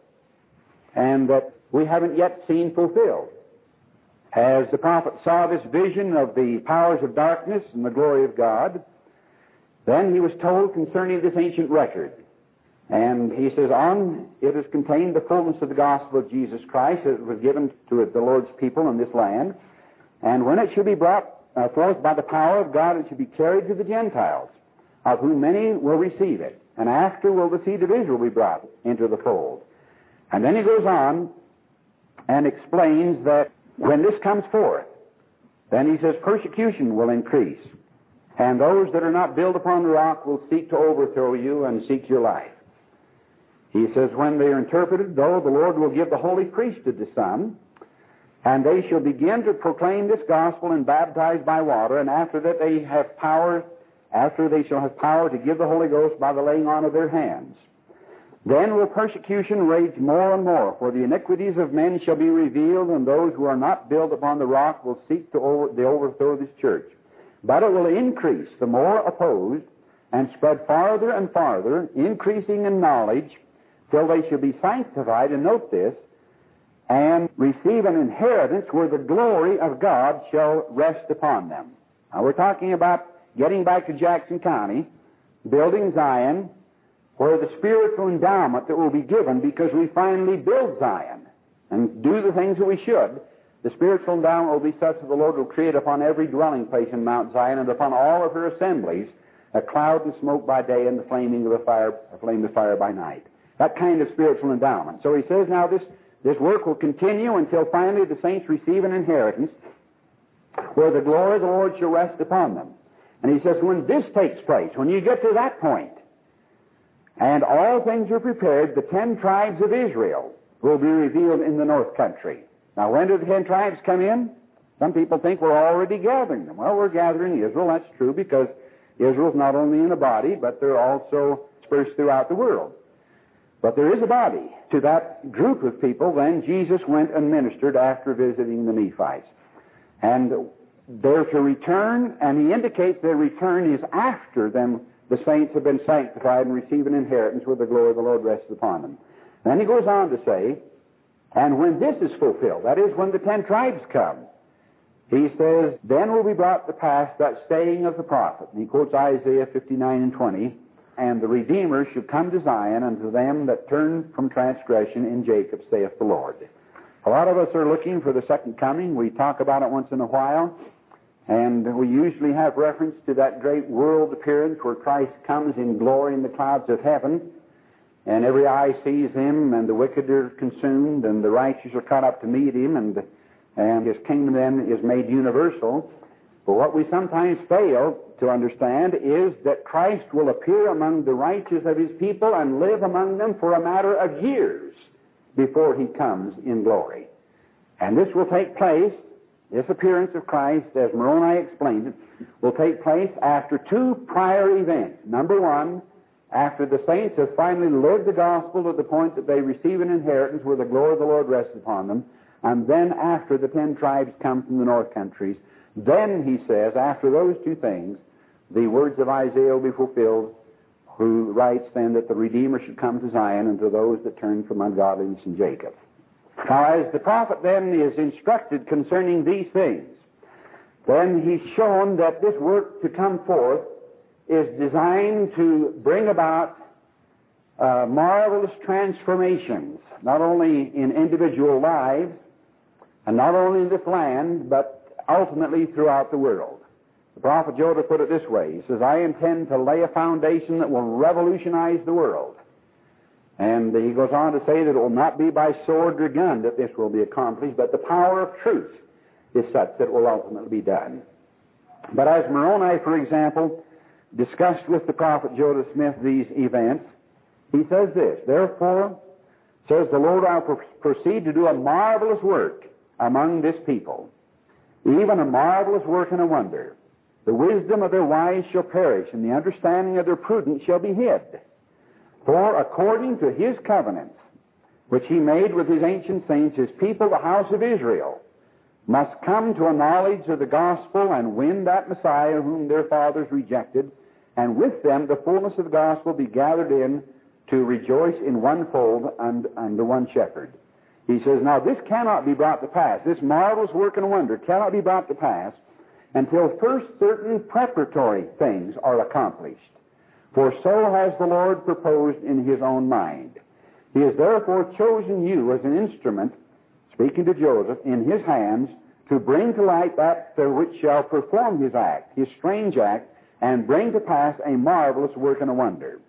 Speaker 2: and that we haven't yet seen fulfilled. As the prophet saw this vision of the powers of darkness and the glory of God, then he was told concerning this ancient record. And he says, On it is contained the fullness of the gospel of Jesus Christ that was given to the Lord's people in this land. And when it shall be brought uh, forth by the power of God, it shall be carried to the Gentiles, of whom many will receive it. And after will the seed of Israel be brought into the fold. And then he goes on and explains that when this comes forth, then he says persecution will increase, and those that are not built upon the rock will seek to overthrow you and seek your life. He says, when they are interpreted, though, the Lord will give the holy priesthood to some, and they shall begin to proclaim this gospel and baptize by water, and after that they have power, after they shall have power to give the Holy Ghost by the laying on of their hands. Then will persecution rage more and more, for the iniquities of men shall be revealed, and those who are not built upon the rock will seek to over, the overthrow this church. But it will increase the more opposed, and spread farther and farther, increasing in knowledge, till they shall be sanctified, and note this, and receive an inheritance where the glory of God shall rest upon them. Now we're talking about getting back to Jackson County, building Zion, for the spiritual endowment that will be given because we finally build Zion and do the things that we should, The spiritual endowment will be such that the Lord will create upon every dwelling place in Mount Zion and upon all of her assemblies a cloud and smoke by day and the flaming of a fire, a flame of fire by night. That kind of spiritual endowment. So he says now this, this work will continue until finally the saints receive an inheritance where the glory of the Lord shall rest upon them. And he says, when this takes place, when you get to that point, and all things are prepared, the ten tribes of Israel will be revealed in the north country. Now, when do the ten tribes come in? Some people think we're already gathering them. Well, we're gathering Israel. That's true because Israel's not only in a body, but they're also dispersed throughout the world. But there is a body. To that group of people, then, Jesus went and ministered after visiting the Nephites. And they're to return, and he indicates their return is after them, the saints have been sanctified and receive an inheritance where the glory of the Lord rests upon them. Then he goes on to say, and when this is fulfilled, that is, when the ten tribes come, he says, then will be brought to pass that saying of the prophet. And he quotes Isaiah 59 and 20, and the Redeemer should come to Zion unto them that turn from transgression in Jacob, saith the Lord. A lot of us are looking for the second coming. We talk about it once in a while. And we usually have reference to that great world appearance where Christ comes in glory in the clouds of heaven, and every eye sees him, and the wicked are consumed, and the righteous are caught up to meet him, and, and his kingdom then is made universal. But what we sometimes fail to understand is that Christ will appear among the righteous of his people and live among them for a matter of years before he comes in glory. And this will take place this appearance of Christ, as Moroni explained it, will take place after two prior events. Number one, after the saints have finally lived the gospel to the point that they receive an inheritance where the glory of the Lord rests upon them, and then after the ten tribes come from the north countries, then, he says, after those two things, the words of Isaiah will be fulfilled, who writes then that the Redeemer should come to Zion and to those that turn from ungodliness in Jacob. Now, as the prophet then is instructed concerning these things, then he's shown that this work to come forth is designed to bring about uh, marvelous transformations, not only in individual lives, and not only in this land, but ultimately throughout the world. The prophet Jonah put it this way. He says, I intend to lay a foundation that will revolutionize the world. And he goes on to say that it will not be by sword or gun that this will be accomplished, but the power of truth is such that it will ultimately be done. But as Moroni, for example, discussed with the prophet Joseph Smith these events, he says this, Therefore, says the Lord, I will proceed to do a marvelous work among this people, even a marvelous work and a wonder. The wisdom of their wise shall perish, and the understanding of their prudence shall be hid. For according to his covenants, which he made with his ancient saints, his people, the house of Israel, must come to a knowledge of the gospel and win that Messiah whom their fathers rejected, and with them the fullness of the gospel be gathered in to rejoice in one fold and under one shepherd. He says, Now this cannot be brought to pass. This marvelous work and wonder cannot be brought to pass until first certain preparatory things are accomplished. For so has the Lord proposed in his own mind. He has therefore chosen you as an instrument, speaking to Joseph, in his hands to bring to light that which shall perform his act, his strange act, and bring to pass a marvelous work and a wonder.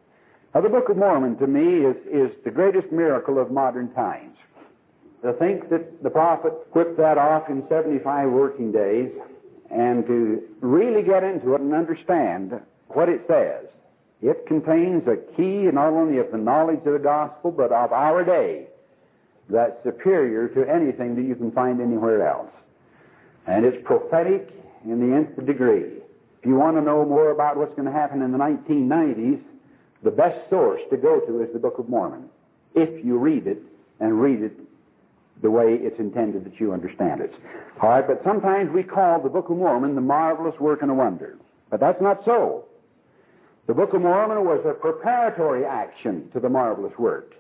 Speaker 2: Now, the Book of Mormon, to me, is, is the greatest miracle of modern times. To think that the prophet whipped that off in 75 working days, and to really get into it and understand what it says it contains a key not only of the knowledge of the gospel, but of our day that's superior to anything that you can find anywhere else. And it's prophetic in the nth degree. If you want to know more about what's going to happen in the 1990s, the best source to go to is the Book of Mormon. If you read it and read it the way it's intended that you understand it. All right, but sometimes we call the Book of Mormon the marvelous work and a wonder. But that's not so. The Book of Mormon was a preparatory action to the marvelous work.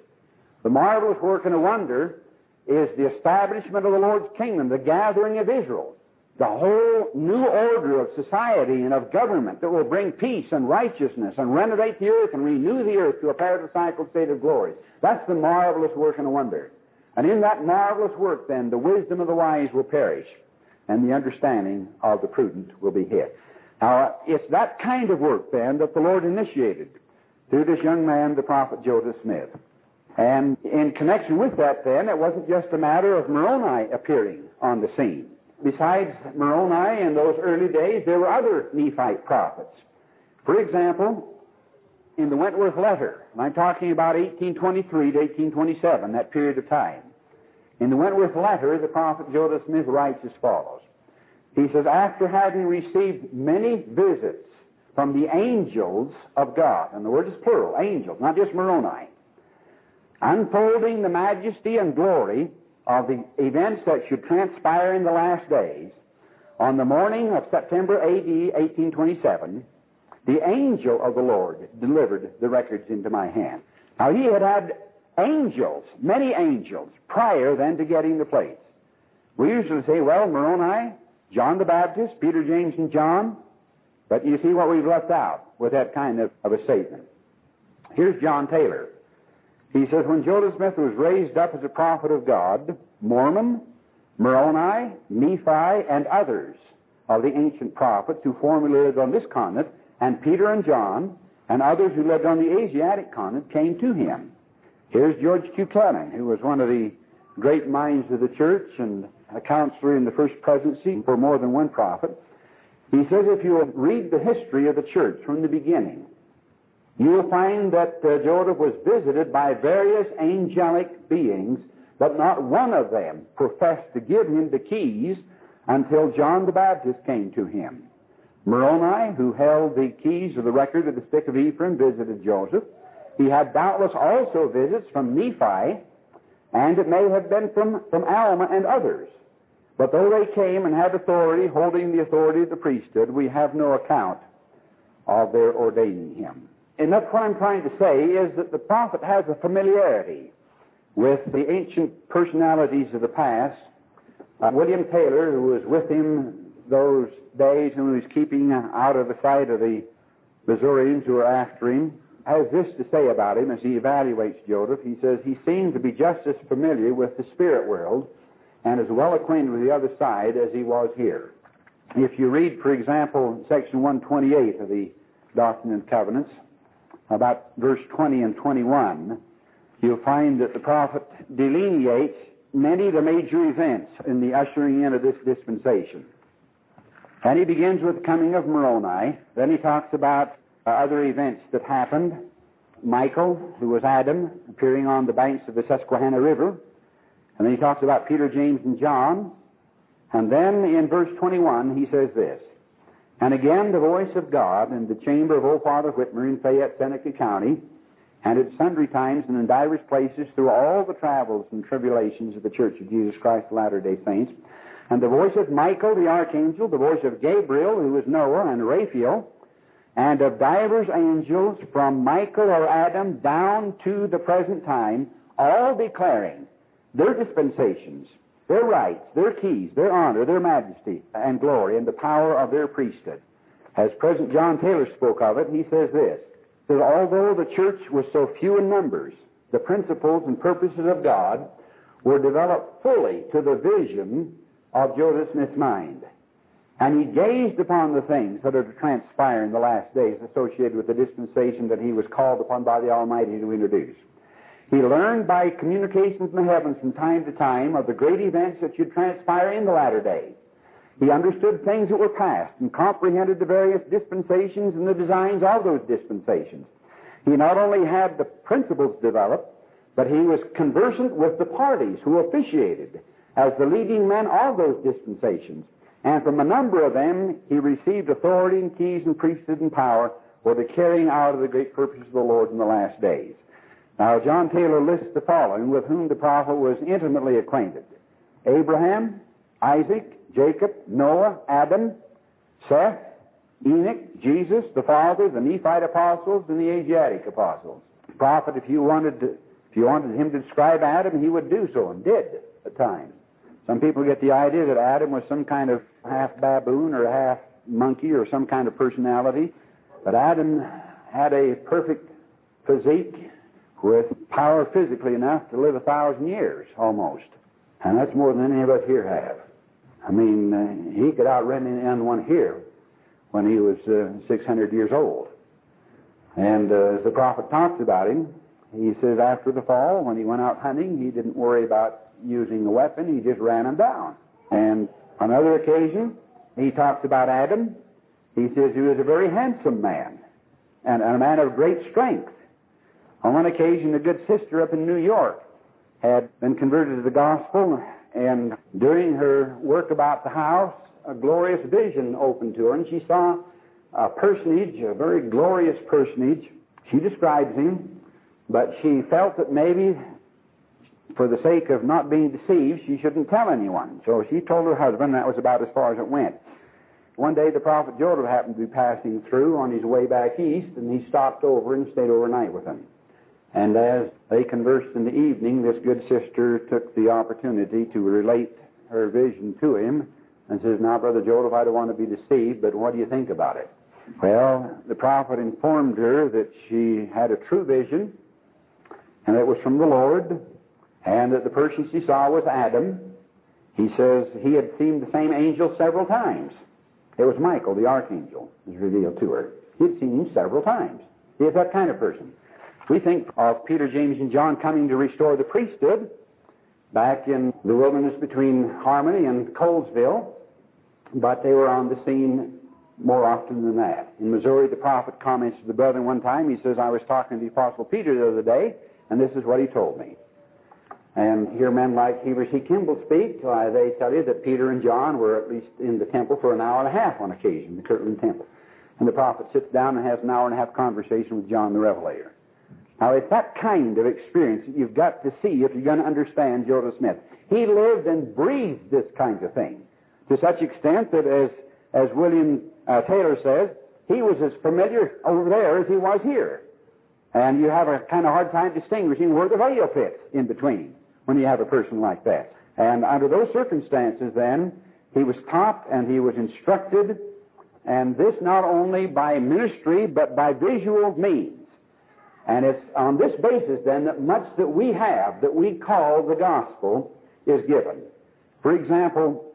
Speaker 2: The marvelous work and a wonder is the establishment of the Lord's kingdom, the gathering of Israel, the whole new order of society and of government that will bring peace and righteousness and renovate the earth and renew the earth to a paradisiacal state of glory. That's the marvelous work and a wonder. And in that marvelous work, then, the wisdom of the wise will perish, and the understanding of the prudent will be hid. Now, it's that kind of work, then, that the Lord initiated through this young man, the prophet Joseph Smith. And in connection with that, then, it wasn't just a matter of Moroni appearing on the scene. Besides Moroni in those early days, there were other Nephite prophets. For example, in the Wentworth letter, and I'm talking about 1823 to 1827, that period of time. In the Wentworth letter, the prophet Joseph Smith writes as follows. He says, After having received many visits from the angels of God, and the word is plural, angels, not just Moroni, unfolding the majesty and glory of the events that should transpire in the last days, on the morning of September AD 1827, the angel of the Lord delivered the records into my hand. Now, he had had angels, many angels, prior then to getting the plates. We usually say, well, Moroni, John the Baptist, Peter, James, and John. But you see what we've left out with that kind of, of a statement. Here's John Taylor. He says, when Joseph Smith was raised up as a prophet of God, Mormon, Moroni, Nephi, and others of the ancient prophets who formerly lived on this continent, and Peter and John, and others who lived on the Asiatic continent came to him. Here's George Q. Clement, who was one of the great minds of the church and a counselor in the first presidency for more than one prophet. He says if you read the history of the church from the beginning, you will find that uh, Joseph was visited by various angelic beings, but not one of them professed to give him the keys until John the Baptist came to him. Moroni, who held the keys of the record of the stick of Ephraim, visited Joseph. He had doubtless also visits from Nephi, and it may have been from, from Alma and others. But though they came and had authority, holding the authority of the priesthood, we have no account of their ordaining him. And that's what I'm trying to say is that the prophet has a familiarity with the ancient personalities of the past. Uh, William Taylor, who was with him those days and was keeping out of the sight of the Missourians who were after him, has this to say about him as he evaluates Joseph. He says he seemed to be just as familiar with the spirit world and as well acquainted with the other side as he was here. If you read, for example, section 128 of the Doctrine and Covenants, about verse 20 and 21, you'll find that the prophet delineates many of the major events in the ushering in of this dispensation. And he begins with the coming of Moroni. Then he talks about uh, other events that happened. Michael, who was Adam, appearing on the banks of the Susquehanna River. And then he talks about Peter, James, and John. And then in verse 21, he says this And again, the voice of God in the chamber of old Father Whitmer in Fayette, Seneca County, and at sundry times and in divers places through all the travels and tribulations of the Church of Jesus Christ of Latter day Saints, and the voice of Michael the archangel, the voice of Gabriel, who was Noah, and Raphael, and of divers angels from Michael or Adam down to the present time, all declaring their dispensations, their rights, their keys, their honor, their majesty and glory, and the power of their priesthood. As President John Taylor spoke of it, he says this, that although the church was so few in numbers, the principles and purposes of God were developed fully to the vision of Joseph Smith's mind. And he gazed upon the things that are to transpire in the last days associated with the dispensation that he was called upon by the Almighty to introduce. He learned by communications from the heavens from time to time of the great events that should transpire in the latter days. He understood things that were past and comprehended the various dispensations and the designs of those dispensations. He not only had the principles developed, but he was conversant with the parties who officiated as the leading men of those dispensations. And from a number of them, he received authority and keys and priesthood and power for the carrying out of the great purposes of the Lord in the last days. Now, John Taylor lists the following with whom the prophet was intimately acquainted Abraham, Isaac, Jacob, Noah, Adam, Seth, Enoch, Jesus, the Father, the Nephite apostles, and the Asiatic apostles. The prophet, if you wanted to, if you wanted him to describe Adam, he would do so and did at times. Some people get the idea that Adam was some kind of half baboon or half monkey or some kind of personality. But Adam had a perfect physique with power physically enough to live a thousand years almost. And that's more than any of us here have. I mean, uh, he could outrun anyone here when he was uh, 600 years old. And uh, as the prophet talks about him, he says after the fall, when he went out hunting, he didn't worry about using a weapon, he just ran him down. And on another occasion, he talks about Adam. He says he was a very handsome man and, and a man of great strength. On one occasion, a good sister up in New York had been converted to the gospel, and during her work about the house, a glorious vision opened to her, and she saw a personage, a very glorious personage. She describes him, but she felt that maybe for the sake of not being deceived, she shouldn't tell anyone. So she told her husband, and that was about as far as it went. One day the prophet Joseph happened to be passing through on his way back east, and he stopped over and stayed overnight with him. And as they conversed in the evening, this good sister took the opportunity to relate her vision to him and says, Now, Brother Joseph, I don't want to be deceived, but what do you think about it? Well, the prophet informed her that she had a true vision, and it was from the Lord, and that the person she saw was Adam. He says he had seen the same angel several times. It was Michael, the archangel, was revealed to her. He had seen him several times. He is that kind of person. We think of Peter, James, and John coming to restore the priesthood back in the wilderness between Harmony and Colesville, but they were on the scene more often than that. In Missouri, the prophet comments to the brethren one time, he says, I was talking to the Apostle Peter the other day, and this is what he told me. And here men like Heber C. Kimball speak, uh, they tell you that Peter and John were at least in the temple for an hour and a half on occasion, the Kirtland Temple. And the prophet sits down and has an hour and a half conversation with John the Revelator. Now, it's that kind of experience that you've got to see if you're going to understand Joseph Smith. He lived and breathed this kind of thing to such extent that, as, as William uh, Taylor says, he was as familiar over there as he was here. And you have a kind of hard time distinguishing where the veil fits in between when you have a person like that. And under those circumstances, then, he was taught and he was instructed, and this not only by ministry, but by visual means. And it's on this basis, then, that much that we have, that we call the gospel, is given. For example,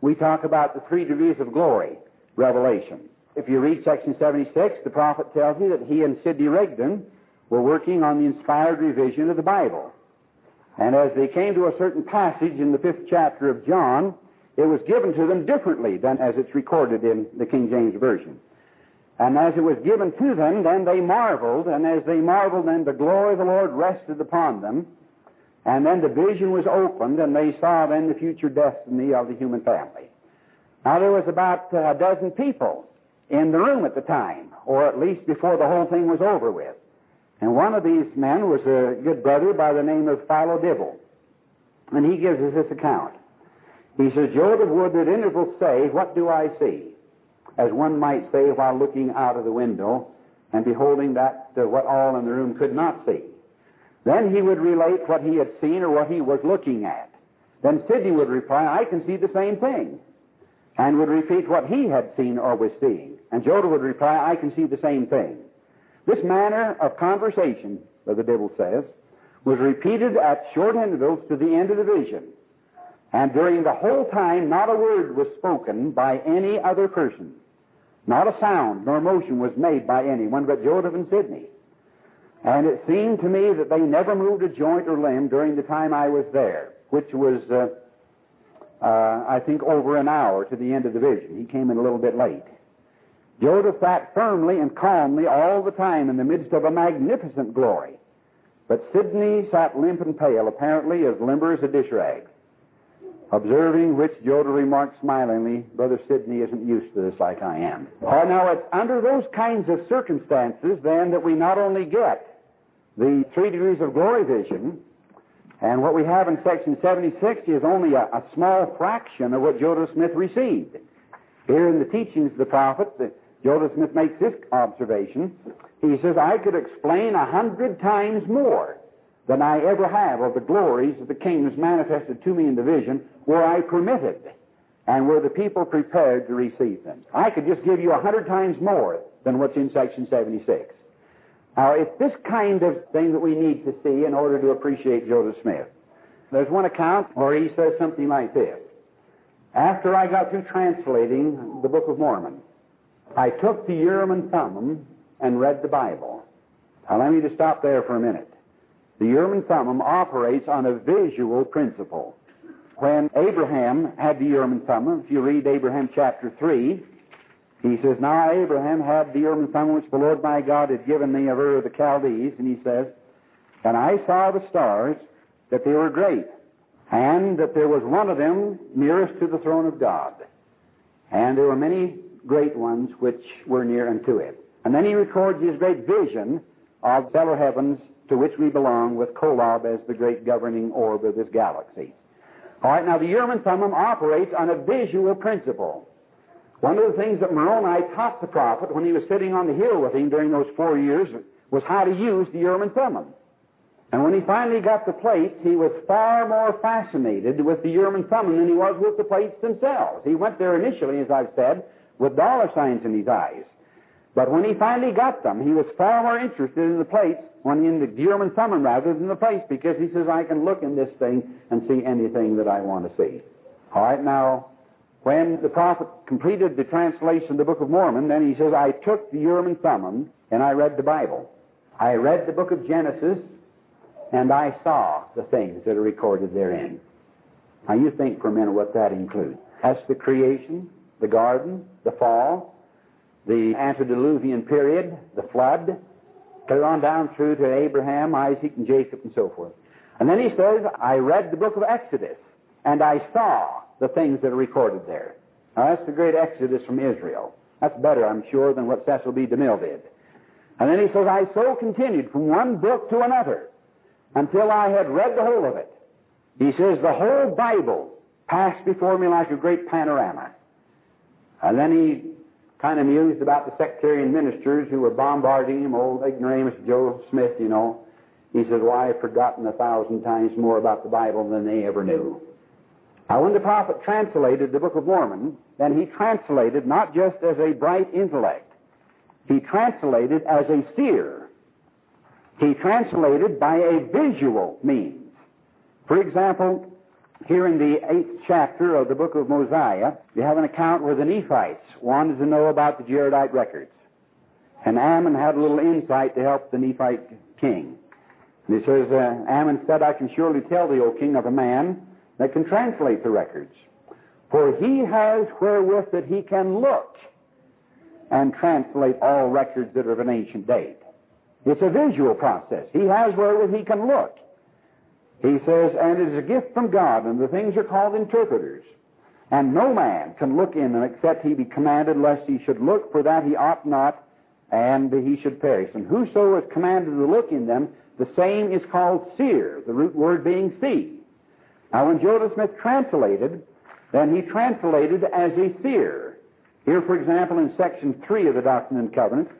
Speaker 2: we talk about the three degrees of glory, Revelation. If you read section 76, the prophet tells you that he and Sidney Rigdon were working on the inspired revision of the Bible. And as they came to a certain passage in the fifth chapter of John, it was given to them differently than as it's recorded in the King James Version. And as it was given to them, then they marveled, and as they marveled, then the glory of the Lord rested upon them. And then the vision was opened, and they saw then the future destiny of the human family. Now there was about uh, a dozen people in the room at the time, or at least before the whole thing was over with. And one of these men was a good brother by the name of Philo Dibble. And he gives us this account. He says, Joseph would at intervals say, What do I see? As one might say while looking out of the window and beholding that uh, what all in the room could not see. Then he would relate what he had seen or what he was looking at. Then Sidney would reply, I can see the same thing. And would repeat what he had seen or was seeing. And Joseph would reply, I can see the same thing. This manner of conversation, the Dibble says, was repeated at short intervals to the end of the vision. And during the whole time, not a word was spoken by any other person. Not a sound nor motion was made by anyone but Joseph and Sidney. And it seemed to me that they never moved a joint or limb during the time I was there, which was, uh, uh, I think, over an hour to the end of the vision. He came in a little bit late. Joseph sat firmly and calmly all the time in the midst of a magnificent glory. But Sidney sat limp and pale, apparently as limber as a dish rag. Observing which, Joseph remarked smilingly, Brother Sidney isn't used to this like I am. Uh, now, it's under those kinds of circumstances, then, that we not only get the three degrees of glory vision, and what we have in section 76 is only a, a small fraction of what Joseph Smith received. Here in the teachings of the prophet, Joseph Smith makes this observation. He says, I could explain a hundred times more than I ever have of the glories of the kingdoms manifested to me in the vision were I permitted and were the people prepared to receive them. I could just give you a hundred times more than what's in section 76. Now, it's this kind of thing that we need to see in order to appreciate Joseph Smith. There's one account where he says something like this. After I got through translating the Book of Mormon, I took the Urim and Thummim and read the Bible. Now, let me just stop there for a minute. The Urim and Thummim operates on a visual principle. When Abraham had the Urim and Thummim, if you read Abraham chapter 3, he says, Now Abraham had the Urim and Thummim which the Lord my God had given me of Ur of the Chaldees, and he says, And I saw the stars, that they were great, and that there was one of them nearest to the throne of God. And there were many great ones which were near unto it. And then he records his great vision of fellow heavens to which we belong with Kolob as the great governing orb of this galaxy. All right, now the Urim and Thummim operates on a visual principle. One of the things that Moroni taught the prophet when he was sitting on the hill with him during those four years was how to use the Urim and Thummim. And when he finally got the plates, he was far more fascinated with the Urim and Thummim than he was with the plates themselves. He went there initially, as I've said, with dollar signs in his eyes. But when he finally got them, he was far more interested in the plates, when in the and Thummim rather than the plates, because he says, I can look in this thing and see anything that I want to see. All right, now, when the prophet completed the translation of the Book of Mormon, then he says, I took the Urim and Thummim and I read the Bible. I read the book of Genesis and I saw the things that are recorded therein. Now you think for a minute what that includes. That's the creation, the garden, the fall, the antediluvian period, the flood, clear on down through to Abraham, Isaac, and Jacob, and so forth. And then he says, I read the book of Exodus, and I saw the things that are recorded there. Now that's the great Exodus from Israel. That's better, I'm sure, than what Cecil B. DeMille did. And then he says, I so continued from one book to another until I had read the whole of it. He says, the whole Bible passed before me like a great panorama. And then he kind of mused about the sectarian ministers who were bombarding him, old ignoramus Joe Smith, you know. He says, Well, I've forgotten a thousand times more about the Bible than they ever knew. Now, when the prophet translated the Book of Mormon, then he translated not just as a bright intellect, he translated as a seer. He translated by a visual means. For example, here in the eighth chapter of the book of Mosiah, you have an account where the Nephites wanted to know about the Jaredite records. And Ammon had a little insight to help the Nephite king. And he says, uh, Ammon said, I can surely tell thee, O king, of a man that can translate the records. For he has wherewith that he can look and translate all records that are of an ancient date. It's a visual process. He has wherewith he can look. He says, and it is a gift from God, and the things are called interpreters. And no man can look in them except he be commanded, lest he should look, for that he ought not, and he should perish. And whoso is commanded to look in them, the same is called seer, the root word being see. Now, when Joseph Smith translated, then he translated as a seer. Here, for example, in section 3 of the Doctrine and Covenants,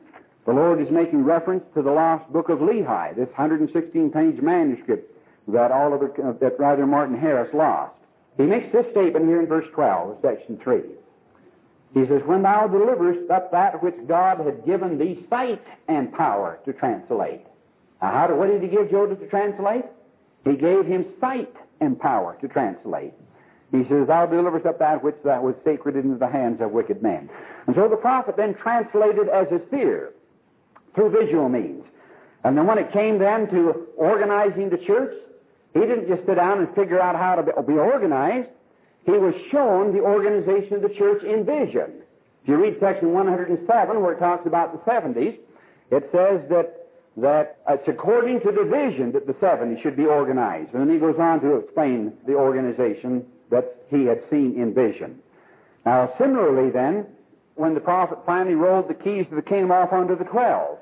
Speaker 2: the Lord is making reference to the lost book of Lehi, this 116 page manuscript that Oliver, uh, that rather Martin Harris lost. He makes this statement here in verse 12 section 3. He says, When thou deliverest up that which God had given thee sight and power to translate. Now, how did, what did he give Joseph to translate? He gave him sight and power to translate. He says, Thou deliverest up that which that was sacred into the hands of wicked men. And so the prophet then translated as a seer through visual means. And then when it came then to organizing the church, he didn't just sit down and figure out how to be organized. He was shown the organization of the church in vision. If you read section 107, where it talks about the 70s, it says that, that it's according to the vision that the 70s should be organized. And then he goes on to explain the organization that he had seen in vision. Now, similarly, then, when the prophet finally rolled the keys of the kingdom off unto the twelve,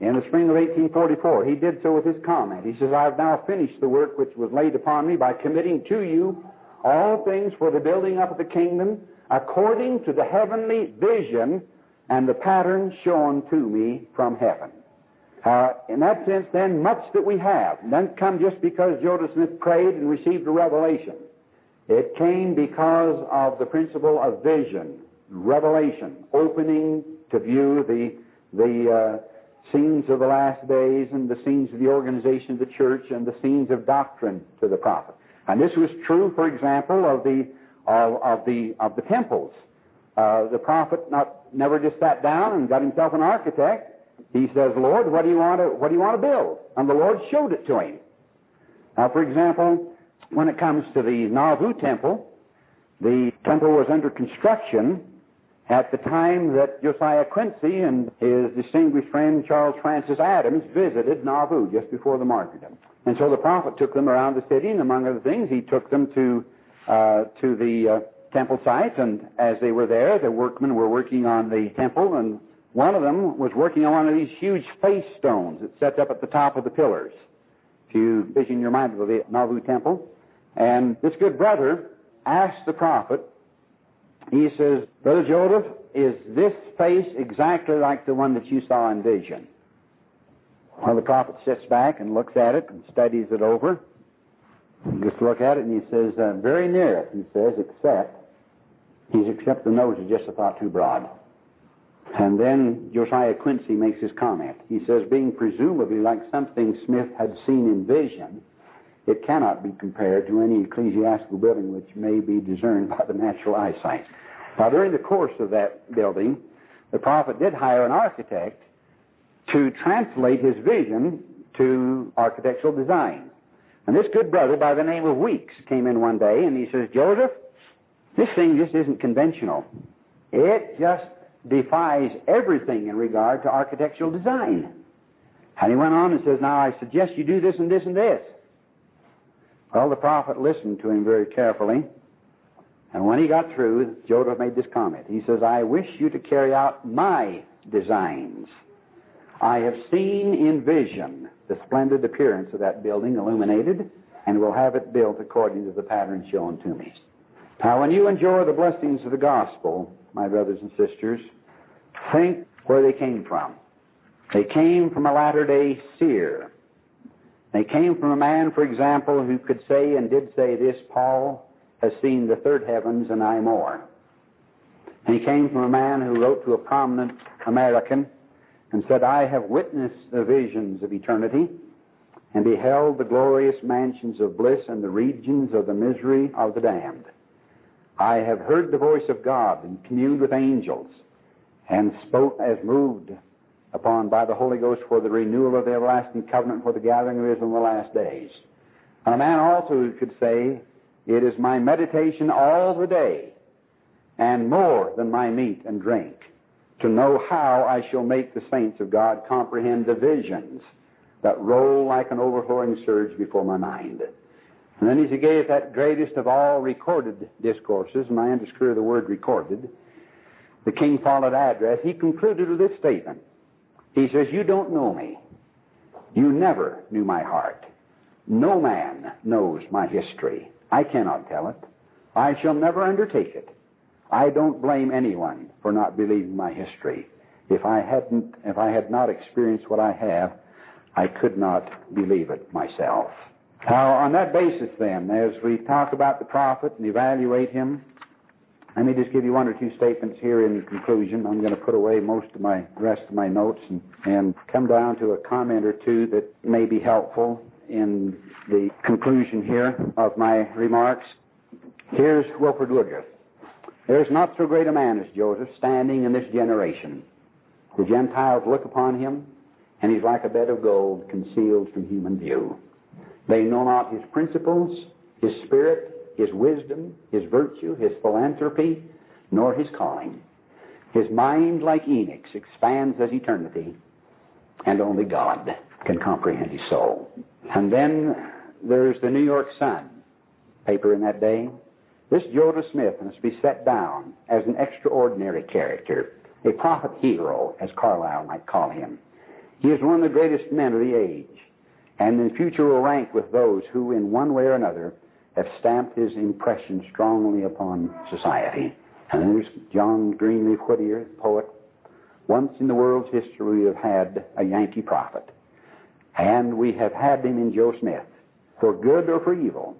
Speaker 2: in the spring of 1844. He did so with his comment. He says, I have now finished the work which was laid upon me by committing to you all things for the building up of the kingdom according to the heavenly vision and the pattern shown to me from heaven. Uh, in that sense, then, much that we have doesn't come just because Joseph Smith prayed and received a revelation. It came because of the principle of vision, revelation, opening to view the, the, uh, scenes of the last days and the scenes of the organization of the church and the scenes of doctrine to the prophet. And this was true, for example, of the of, of the of the temples. Uh, the prophet not never just sat down and got himself an architect. He says, "Lord, what do you want to what do you want to build?" And the Lord showed it to him. Now, for example, when it comes to the Nauvoo temple, the temple was under construction at the time that Josiah Quincy and his distinguished friend Charles Francis Adams visited Nauvoo just before the martyrdom. And so the prophet took them around the city, and among other things, he took them to uh, to the uh, temple site. And as they were there, the workmen were working on the temple, and one of them was working on one of these huge face stones that set up at the top of the pillars. If you vision your mind of the Nauvoo temple, and this good brother asked the prophet, he says, Brother Joseph, is this face exactly like the one that you saw in vision? Well, the prophet sits back and looks at it and studies it over. Just look at it and he says, uh, very near it, he says, except, he's except the nose is just a thought too broad. And then Josiah Quincy makes his comment. He says, being presumably like something Smith had seen in vision, it cannot be compared to any ecclesiastical building which may be discerned by the natural eyesight. Now, during the course of that building, the prophet did hire an architect to translate his vision to architectural design. And this good brother by the name of Weeks came in one day and he says, Joseph, this thing just isn't conventional. It just defies everything in regard to architectural design. And he went on and says, Now I suggest you do this and this and this. Well, the prophet listened to him very carefully. And when he got through, Joseph made this comment. He says, I wish you to carry out my designs. I have seen in vision the splendid appearance of that building illuminated, and will have it built according to the pattern shown to me. Now, when you enjoy the blessings of the gospel, my brothers and sisters, think where they came from. They came from a latter day seer. They came from a man, for example, who could say and did say this Paul has seen the third heavens and I more. And he came from a man who wrote to a prominent American and said, I have witnessed the visions of eternity and beheld the glorious mansions of bliss and the regions of the misery of the damned. I have heard the voice of God and communed with angels and spoke as moved upon by the Holy Ghost for the renewal of the everlasting covenant for the gathering of Israel in the last days. And a man also could say, It is my meditation all the day and more than my meat and drink to know how I shall make the saints of God comprehend the visions that roll like an overflowing surge before my mind. And then as he gave that greatest of all recorded discourses, and I underscore the word recorded, the King Follett address, he concluded with this statement. He says, You don't know me. You never knew my heart. No man knows my history. I cannot tell it. I shall never undertake it. I don't blame anyone for not believing my history. If I hadn't, if I had not experienced what I have, I could not believe it myself. Now, on that basis, then, as we talk about the prophet and evaluate him, let me just give you one or two statements here in conclusion. I'm going to put away most of my rest of my notes and, and come down to a comment or two that may be helpful in the conclusion here of my remarks. Here's Wilford Woodruff. There's not so great a man as Joseph standing in this generation. The Gentiles look upon him, and he's like a bed of gold concealed from human view. They know not his principles, his spirit, his wisdom, his virtue, his philanthropy, nor his calling. His mind, like Enoch's, expands as eternity, and only God can comprehend his soul. And then there's the New York Sun, paper in that day. This Joseph Smith must be set down as an extraordinary character, a prophet hero, as Carlyle might call him. He is one of the greatest men of the age, and in the future will rank with those who, in one way or another, have stamped his impression strongly upon society. And there's John Greenleaf Whittier, poet. Once in the world's history we have had a Yankee prophet. And we have had him in Joe Smith. For good or for evil,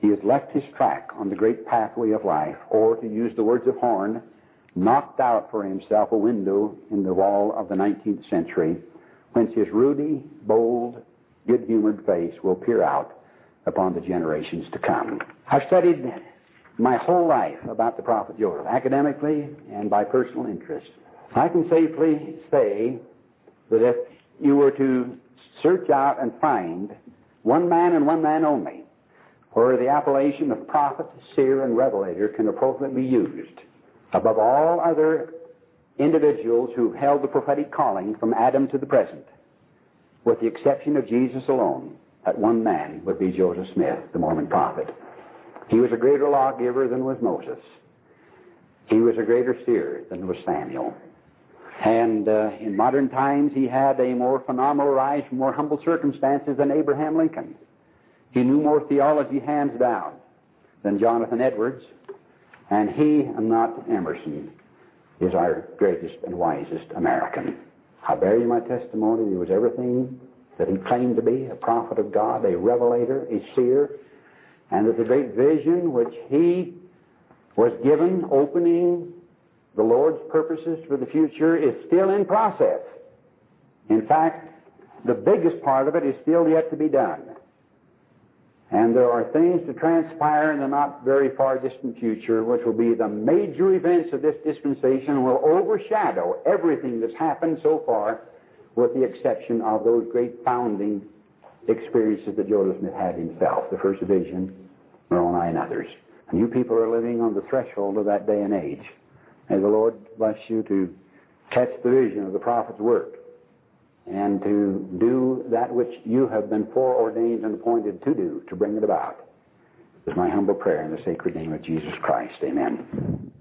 Speaker 2: he has left his track on the great pathway of life, or to use the words of Horne, knocked out for himself a window in the wall of the 19th century, whence his ruddy, bold, good-humored face will peer out upon the generations to come. I've studied my whole life about the prophet Joseph, academically and by personal interest. I can safely say that if you were to search out and find one man and one man only, where the appellation of prophet, seer, and revelator can appropriately be used, above all other individuals who have held the prophetic calling from Adam to the present, with the exception of Jesus alone, that one man would be Joseph Smith, the Mormon prophet. He was a greater lawgiver than was Moses. He was a greater seer than was Samuel. And uh, in modern times, he had a more phenomenal rise from more humble circumstances than Abraham Lincoln. He knew more theology hands down than Jonathan Edwards. And he, and not Emerson, is our greatest and wisest American. I bear you my testimony. He was everything that he claimed to be a prophet of God, a revelator, a seer, and that the great vision which he was given, opening the Lord's purposes for the future, is still in process. In fact, the biggest part of it is still yet to be done. And there are things to transpire in the not very far distant future which will be the major events of this dispensation will overshadow everything that's happened so far with the exception of those great founding experiences that Joseph Smith had himself, the first vision, Moroni, and others. And you people are living on the threshold of that day and age. May the Lord bless you to catch the vision of the prophet's work and to do that which you have been foreordained and appointed to do, to bring it about. Is my humble prayer in the sacred name of Jesus Christ. Amen.